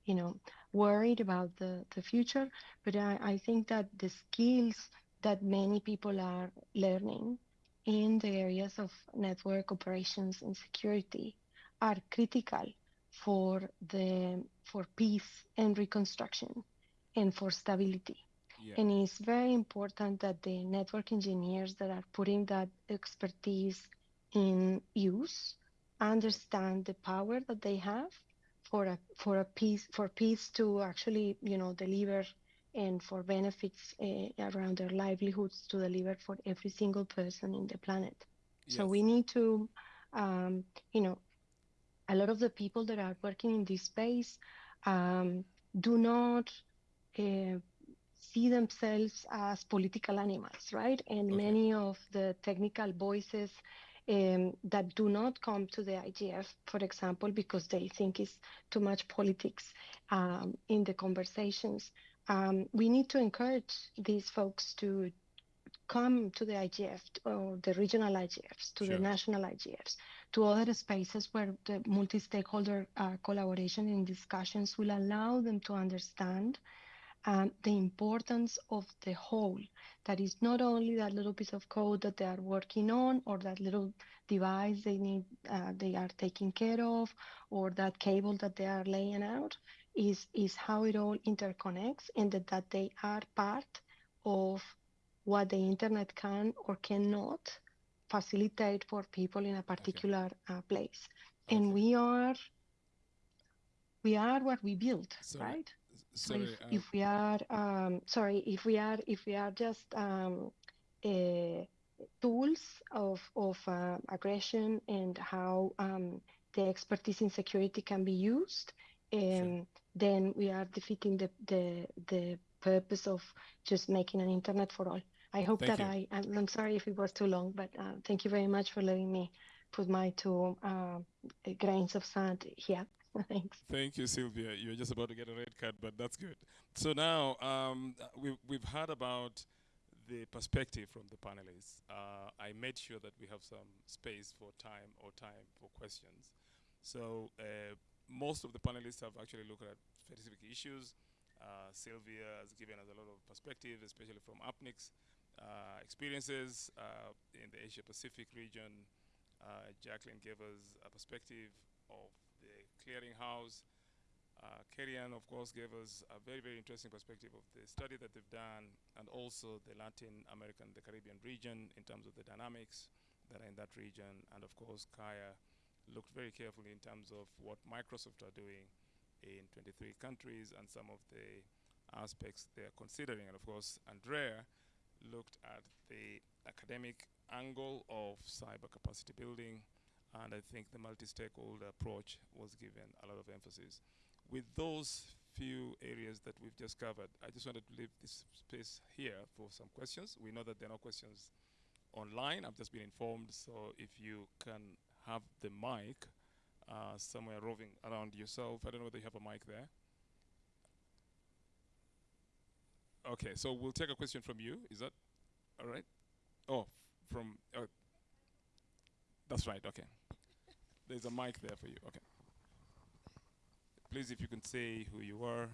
you know, worried about the, the future. But I, I think that the skills that many people are learning in the areas of network operations and security are critical for the for peace and reconstruction and for stability. Yeah. And it's very important that the network engineers that are putting that expertise in use understand the power that they have for a for a peace for peace to actually you know deliver and for benefits uh, around their livelihoods to deliver for every single person in the planet. Yes. So we need to, um, you know, a lot of the people that are working in this space um, do not uh, see themselves as political animals, right? And okay. many of the technical voices um, that do not come to the IGF, for example, because they think it's too much politics um, in the conversations um, we need to encourage these folks to come to the IGF or the regional IGFs, to sure. the national IGFs, to other spaces where the multi-stakeholder uh, collaboration and discussions will allow them to understand um, the importance of the whole. That is not only that little piece of code that they are working on, or that little device they need, uh, they are taking care of, or that cable that they are laying out, is, is how it all interconnects and that, that they are part of what the internet can or cannot facilitate for people in a particular uh, place. Okay. And we are we are what we build, Sorry, right? So Sorry, if, um, if we are um, sorry, if we are if we are just um, uh, tools of of uh, aggression and how um, the expertise in security can be used, um, then we are defeating the, the the purpose of just making an internet for all. I hope Thank that you. I I'm, I'm sorry if it was too long, but uh, thank you very much for letting me put my two uh, grains of sand here. Thanks. Thank you, Sylvia. You're just about to get a red card, but that's good. So now um, we've, we've heard about the perspective from the panelists. Uh, I made sure that we have some space for time or time for questions. So uh, most of the panelists have actually looked at specific issues. Uh, Sylvia has given us a lot of perspective, especially from APNIC's uh, experiences uh, in the Asia Pacific region. Uh, Jacqueline gave us a perspective of clearinghouse. Uh, Kerry-Ann, of course, gave us a very, very interesting perspective of the study that they've done and also the Latin American, the Caribbean region in terms of the dynamics that are in that region. And of course, Kaya looked very carefully in terms of what Microsoft are doing in 23 countries and some of the aspects they're considering. And of course, Andrea looked at the academic angle of cyber capacity building and I think the multi-stakeholder approach was given a lot of emphasis. With those few areas that we've just covered, I just wanted to leave this space here for some questions. We know that there are no questions online. I've just been informed, so if you can have the mic uh, somewhere roving around yourself. I don't know whether you have a mic there. Okay, so we'll take a question from you. Is that all right? Oh, from uh, that's right. Okay. There's a mic there for you. Okay. Please, if you can say who you are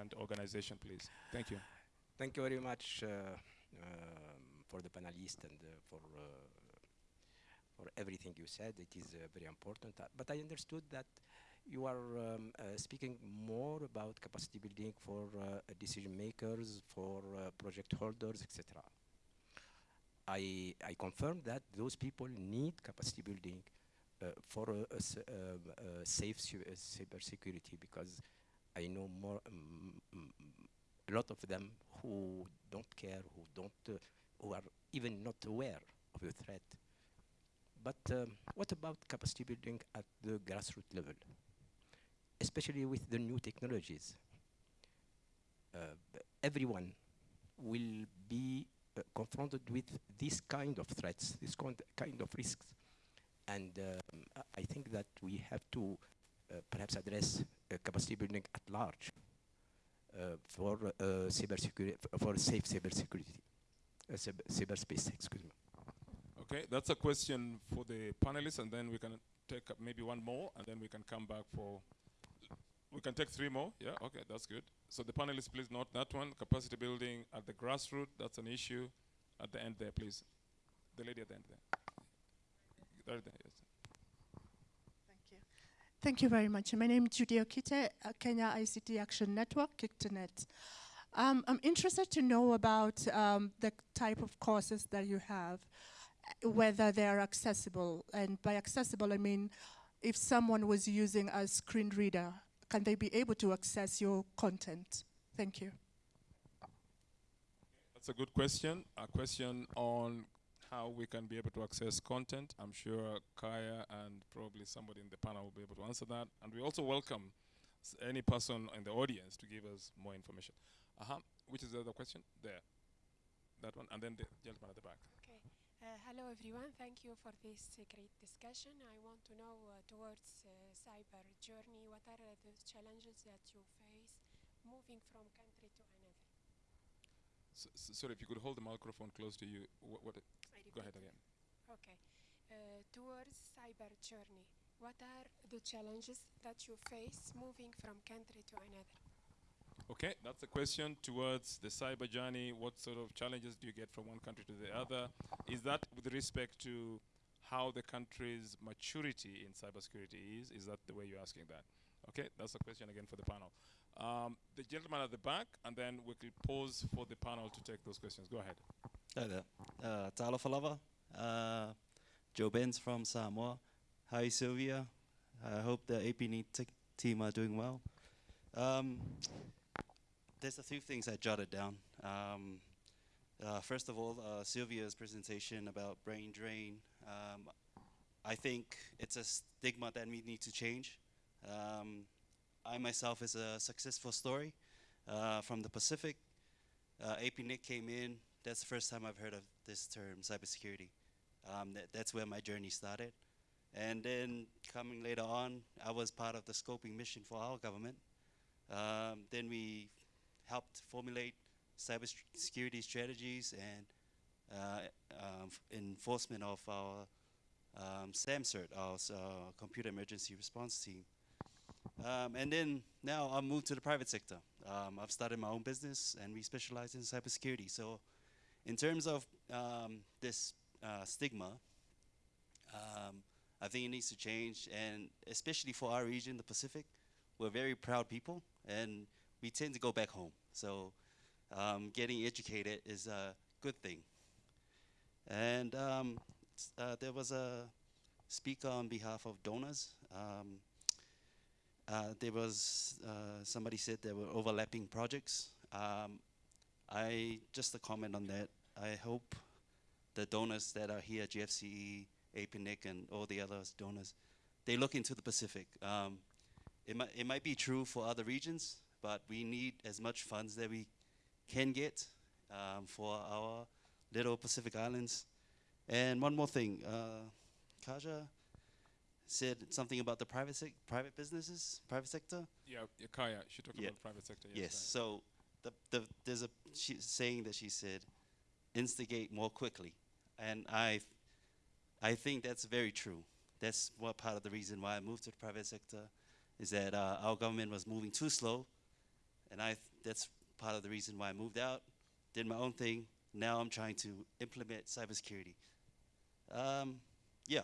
and organization, please. Thank you. Thank you very much uh, um, for the panelists and uh, for uh, for everything you said. It is uh, very important. Uh, but I understood that you are um, speaking more about capacity building for decision makers, for project holders, etc. I I confirm that those people need capacity building for a, um, a safe uh, cyber security because I know more. Um, a lot of them who don't care, who don't, uh, who are even not aware of the threat. But um, what about capacity building at the grassroots level, especially with the new technologies? Uh, everyone will be uh, confronted with this kind of threats, this kind of risks, and um, I- think that we have to uh, perhaps address uh, capacity building at large uh, for cyber security, for safe cyber security, cyber, cyberspace. Excuse me. Okay, that's a question for the panelists, and then we can take maybe one more, and then we can come back for. We can take three more. Yeah. Okay, that's good. So the panelists, please note that one: capacity building at the grassroots. That's an issue. At the end there, please. The lady at the end there. There. Yes. Thank you. Very much. My name is Judy Okite, uh, Kenya ICT Action Network, KICTANET. Um, I'm interested to know about um, the type of courses that you have, uh, whether they are accessible. And by accessible, I mean if someone was using a screen reader, can they be able to access your content? Thank you. That's a good question. A question on how we can be able to access content. I'm sure Kaya and probably somebody in the panel will be able to answer that. And we also welcome any person in the audience to give us more information. Uh-huh. Which is the other question? There. That one. And then the gentleman at the back. Okay. Uh, hello, everyone. Thank you for this uh, great discussion. I want to know uh, towards uh, cyber journey, what are uh, the challenges that you face moving from country to another? Sorry, if you could hold the microphone close to you. Wh- what, go ahead again. Okay. Uh, towards cyber journey, what are the challenges that you face moving from country to another? Okay, that's a question towards the cyber journey. What sort of challenges do you get from one country to the other? Is that with respect to how the country's maturity in cybersecurity is? Is that the way you're asking that? Okay, that's a question again for the panel. Um, the gentleman at the back, and then we will pause for the panel to take those questions. Go ahead. Hi there. Uh, Tala Falava. Uh, Joe Benz from Samoa. Hi, Sylvia. I hope the APNIC team are doing well. Um, there's a few things I jotted down. Um, uh, first of all, uh, Sylvia's presentation about brain drain. Um, I think it's a stigma that we need to change. I myself is a successful story uh, from the Pacific. Uh, APNIC came in. That's the first time I've heard of this term, cybersecurity. Um, that, that's where my journey started. And then coming later on, I was part of the scoping mission for our government. Um, then we helped formulate cybersecurity strategies and uh, um, enforcement of our um, SAMCERT, our uh, Computer Emergency Response Team. Um, and then now I moved to the private sector. Um, I've started my own business and we specialize in cybersecurity. So in terms of um, this uh, stigma, um, I think it needs to change and especially for our region, the Pacific, we're very proud people and we tend to go back home. So um, getting educated is a good thing. And um, uh, there was a speaker on behalf of donors. Um, uh, there was, uh, somebody said there were overlapping projects. Um, I, just a comment on that, I hope the donors that are here, GFCE, APNIC, and all the other donors, they look into the Pacific. Um, it, might, it might be true for other regions, but we need as much funds that we can get um, for our little Pacific Islands. And one more thing, uh, Kaja said something about the private sec private businesses, private sector. Yeah, yeah Kaja, she talked Yeah. about private sector. Yes. So the, the, there's a she saying that she said, instigate more quickly, and I, I think that's very true. That's what part of the reason why I moved to the private sector, is that uh, our government was moving too slow, and I th- that's part of the reason why I moved out, did my own thing. Now I'm trying to implement cybersecurity. Um, yeah,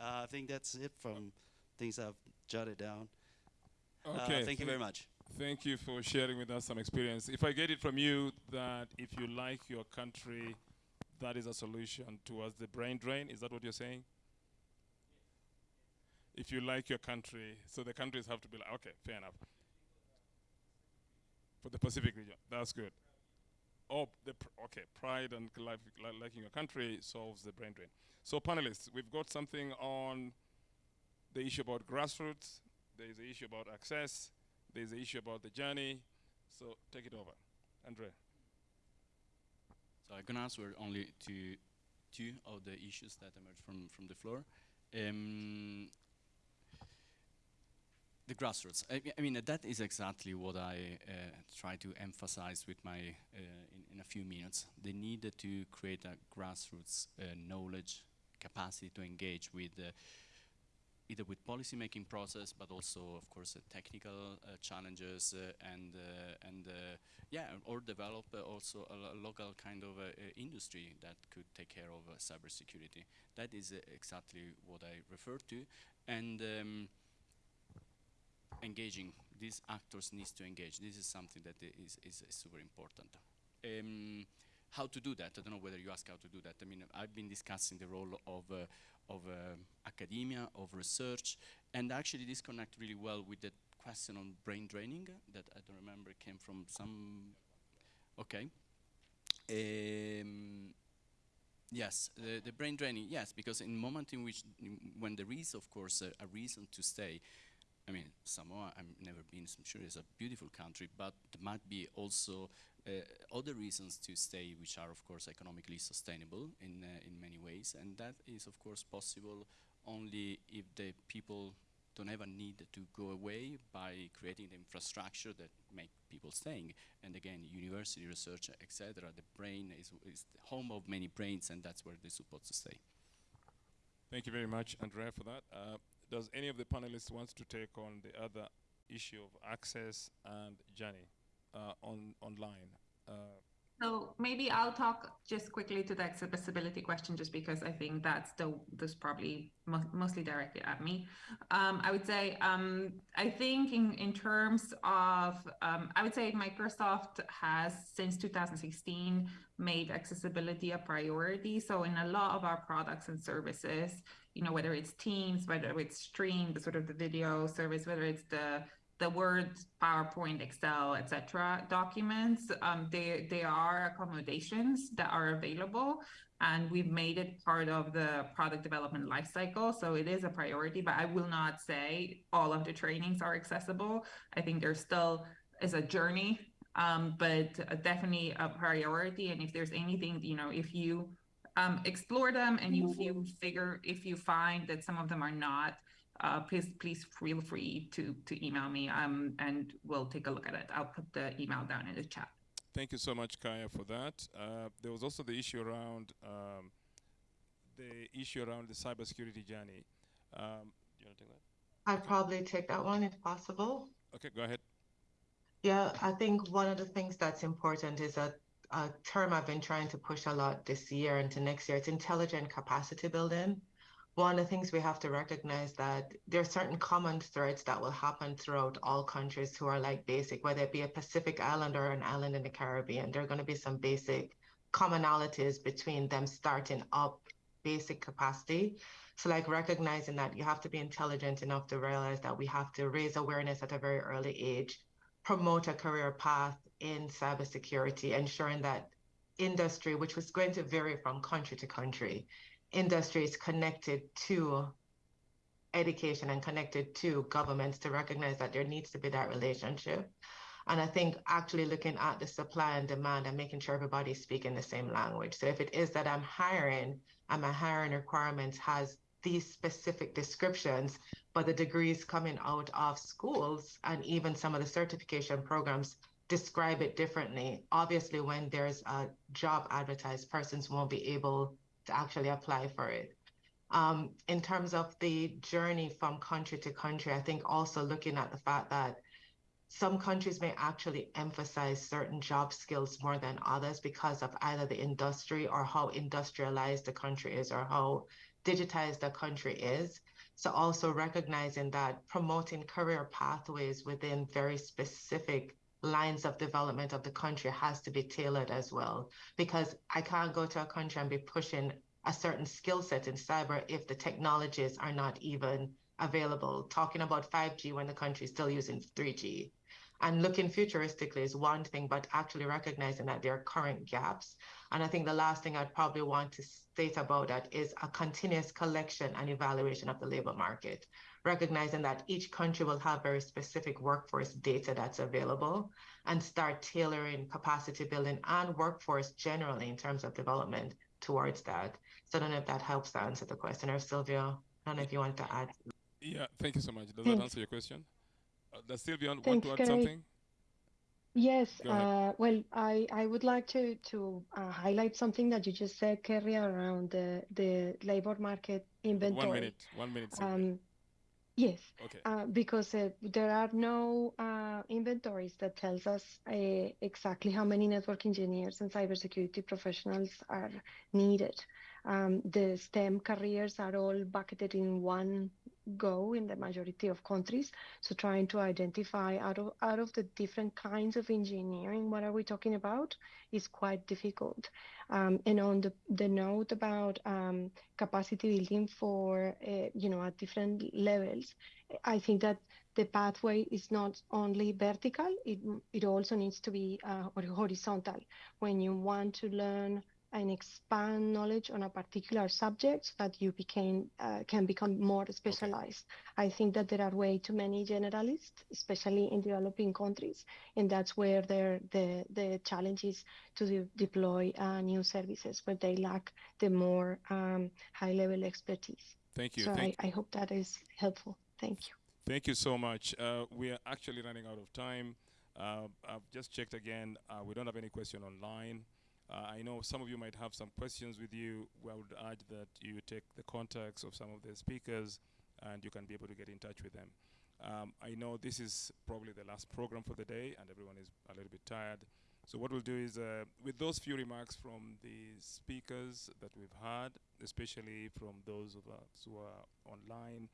uh, I think that's it from things I've jotted down. Uh, Okay. thank you very much. Thank you for sharing with us some experience. If I get it from you that if you like your country, that is a solution towards the brain drain, is that what you're saying? If you like your country, so the countries have to be like, okay, fair enough. For the Pacific region, that's good. Oh, pr- okay, pride and liking your country solves the brain drain. So, panelists, we've got something on the issue about grassroots. There is the issue about access. There is the issue about the journey. So, take it over, Andre. So I'm gonna answer only to two of the issues that emerged from, from the floor. Um, the grassroots. I, I mean, that is exactly what I uh, try to emphasize with my uh, in, in a few minutes. The need to create a grassroots uh, knowledge capacity to engage with uh, either with policy making process, but also, of course, uh, technical challenges and and yeah, or develop also a, lo- local kind of industry that could take care of cybersecurity. That is exactly what I refer to, and. Um, engaging these actors needs to engage. This is something that is, is, is super important. Um, how to do that? I don't know whether you ask how to do that. I mean i've been discussing the role of uh, of um academia of research and actually this connect really well with the question on brain draining that i don't remember came from some okay. Um, Yes, the, the brain draining, yes, because in moment in which, when there is, of course, a, a reason to stay, I mean, Samoa, I've never been, so I'm sure it's a beautiful country, but there might be also uh, other reasons to stay, which are, of course, economically sustainable in, uh, in many ways. And that is, of course, possible only if the people don't ever need to go away by creating the infrastructure that make people staying. And again, university research, etc. The brain is, is the home of many brains, and that's where they're supposed to stay. Thank you very much, Andrea, for that. Uh, does any of the panelists wants to take on the other issue of access and journey uh, on online? Uh, So maybe I'll talk just quickly to the accessibility question, just because I think that's the this probably mo mostly directed at me. Um, I would say um, I think in in terms of um, I would say Microsoft has since 2016 made accessibility a priority. So in a lot of our products and services, you know, whether it's Teams, whether it's Stream, the sort of the video service, whether it's the the Word, PowerPoint, Excel, etc. documents, um, they, they are accommodations that are available and we've made it part of the product development lifecycle. So it is a priority, but I will not say all of the trainings are accessible. I think there still is a journey, um, but definitely a priority. And if there's anything, you know, if you um, explore them and you, you figure, if you find that some of them are not uh, please please feel free to to email me um, and we'll take a look at it. I'll put the email down in the chat. Thank you so much, Kaja, for that. Uh, there was also the issue around um, the issue around the cybersecurity journey. Um, do you want to take that? I'd probably take that one if possible. Okay, go ahead. Yeah, I think one of the things that's important is a, a term I've been trying to push a lot this year into next year. It's intelligent capacity building one of the things we have to recognize that there are certain common threads that will happen throughout all countries who are like basic, whether it be a Pacific island or an island in the Caribbean, there are going to be some basic commonalities between them starting up basic capacity. So like recognizing that you have to be intelligent enough to realize that we have to raise awareness at a very early age, promote a career path in cybersecurity, ensuring that industry, which was going to vary from country to country, industry is connected to education and connected to governments to recognize that there needs to be that relationship. And I think actually looking at the supply and demand and making sure everybody's speaking the same language. So if it is that I'm hiring and my hiring requirements has these specific descriptions, but the degrees coming out of schools and even some of the certification programs describe it differently. Obviously, when there's a job advertised, persons won't be able to actually apply for it. Um, in terms of the journey from country to country, I think also looking at the fact that some countries may actually emphasize certain job skills more than others because of either the industry or how industrialized the country is or how digitized the country is. So also recognizing that promoting career pathways within very specific lines of development of the country has to be tailored as well. Because I can't go to a country and be pushing a certain skill set in cyber if the technologies are not even available. Talking about 5G when the country is still using 3G. And looking futuristically is one thing, but actually recognizing that there are current gaps. And I think the last thing I'd probably want to state about that is a continuous collection and evaluation of the labor market recognizing that each country will have very specific workforce data that's available and start tailoring capacity building and workforce generally in terms of development towards that. So I don't know if that helps to answer the question or Sylvia, I don't know if you want to add. Yeah, thank you so much. Does Thanks. that answer your question? Uh, does Sylvia want Thanks, to add can I- something? Yes, uh, well, I, I would like to, to uh, highlight something that you just said, Kerry, around the, the labor market inventory. One minute, one minute. Um, yes, okay. uh, because uh, there are no uh, inventories that tells us uh, exactly how many network engineers and cybersecurity professionals are needed. Um, the STEM careers are all bucketed in one go in the majority of countries. So trying to identify out of out of the different kinds of engineering, what are we talking about, is quite difficult. Um, and on the, the note about um, capacity building for uh, you know at different levels, I think that the pathway is not only vertical; it it also needs to be uh, horizontal. When you want to learn and expand knowledge on a particular subject so that you became uh, can become more specialized. I think that there are way too many generalists, especially in developing countries, and that's where there the the challenge is to de- deploy uh, new services where they lack the more um, high level expertise. Thank you. So Thank, I, I hope that is helpful. Thank you. thank you so much. Uh, we are actually running out of time. Uh, I've just checked again. Uh, we don't have any question online. Uh, I know some of you might have some questions with you. I would urge that you take the contacts of some of the speakers and you can be able to get in touch with them. Um, I know this is probably the last program for the day and everyone is a little bit tired. So what we'll do is, uh, with those few remarks from the speakers that we've had, especially from those of us who are online,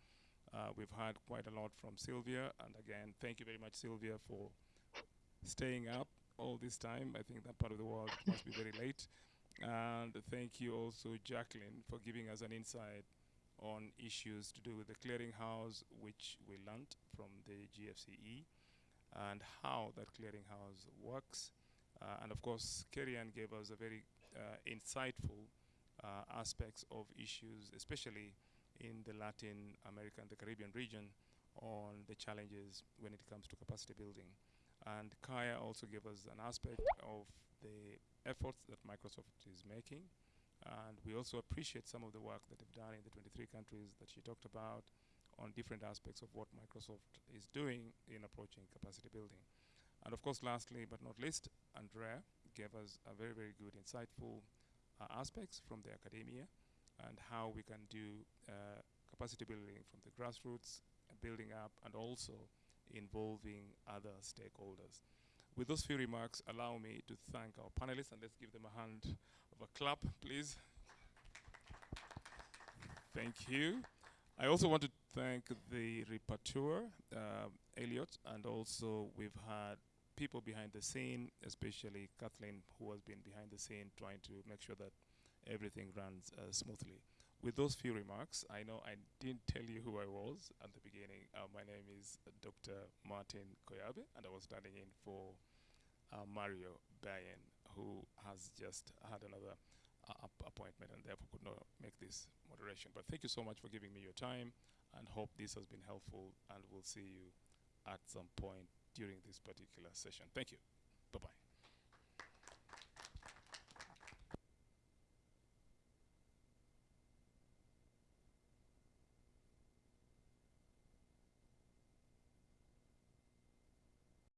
uh, we've had quite a lot from Sylvia. And again, thank you very much, Sylvia, for staying up all this time. I think that part of the world must be very late. And thank you also, Jacqueline, for giving us an insight on issues to do with the clearinghouse, which we learned from the GFCE, and how that clearinghouse works. Uh, and of course, Kerry-Ann gave us a very uh, insightful uh, aspects of issues, especially in the Latin America and the Caribbean region, on the challenges when it comes to capacity building. And Kaja also gave us an aspect of the efforts that Microsoft is making. And we also appreciate some of the work that they've done in the 23 countries that she talked about on different aspects of what Microsoft is doing in approaching capacity building. And of course, lastly but not least, Andrea gave us a very, very good, insightful uh, aspects from the academia and how we can do uh, capacity building from the grassroots, uh, building up, and also involving other stakeholders. With those few remarks, allow me to thank our panelists, and let's give them a hand of a clap, please. Thank you. I also want to thank the rapporteur, uh, Elliot, and also we've had people behind the scene, especially Kathleen, who has been behind the scene trying to make sure that everything runs uh, smoothly. With those few remarks, I know I didn't tell you who I was at the beginning. Uh, my name is Dr. Martin Koyabe, and I was standing in for uh, Mario Bayen, who has just had another uh, appointment and therefore could not make this moderation. But thank you so much for giving me your time, and hope this has been helpful, and we'll see you at some point during this particular session. Thank you. Bye-bye.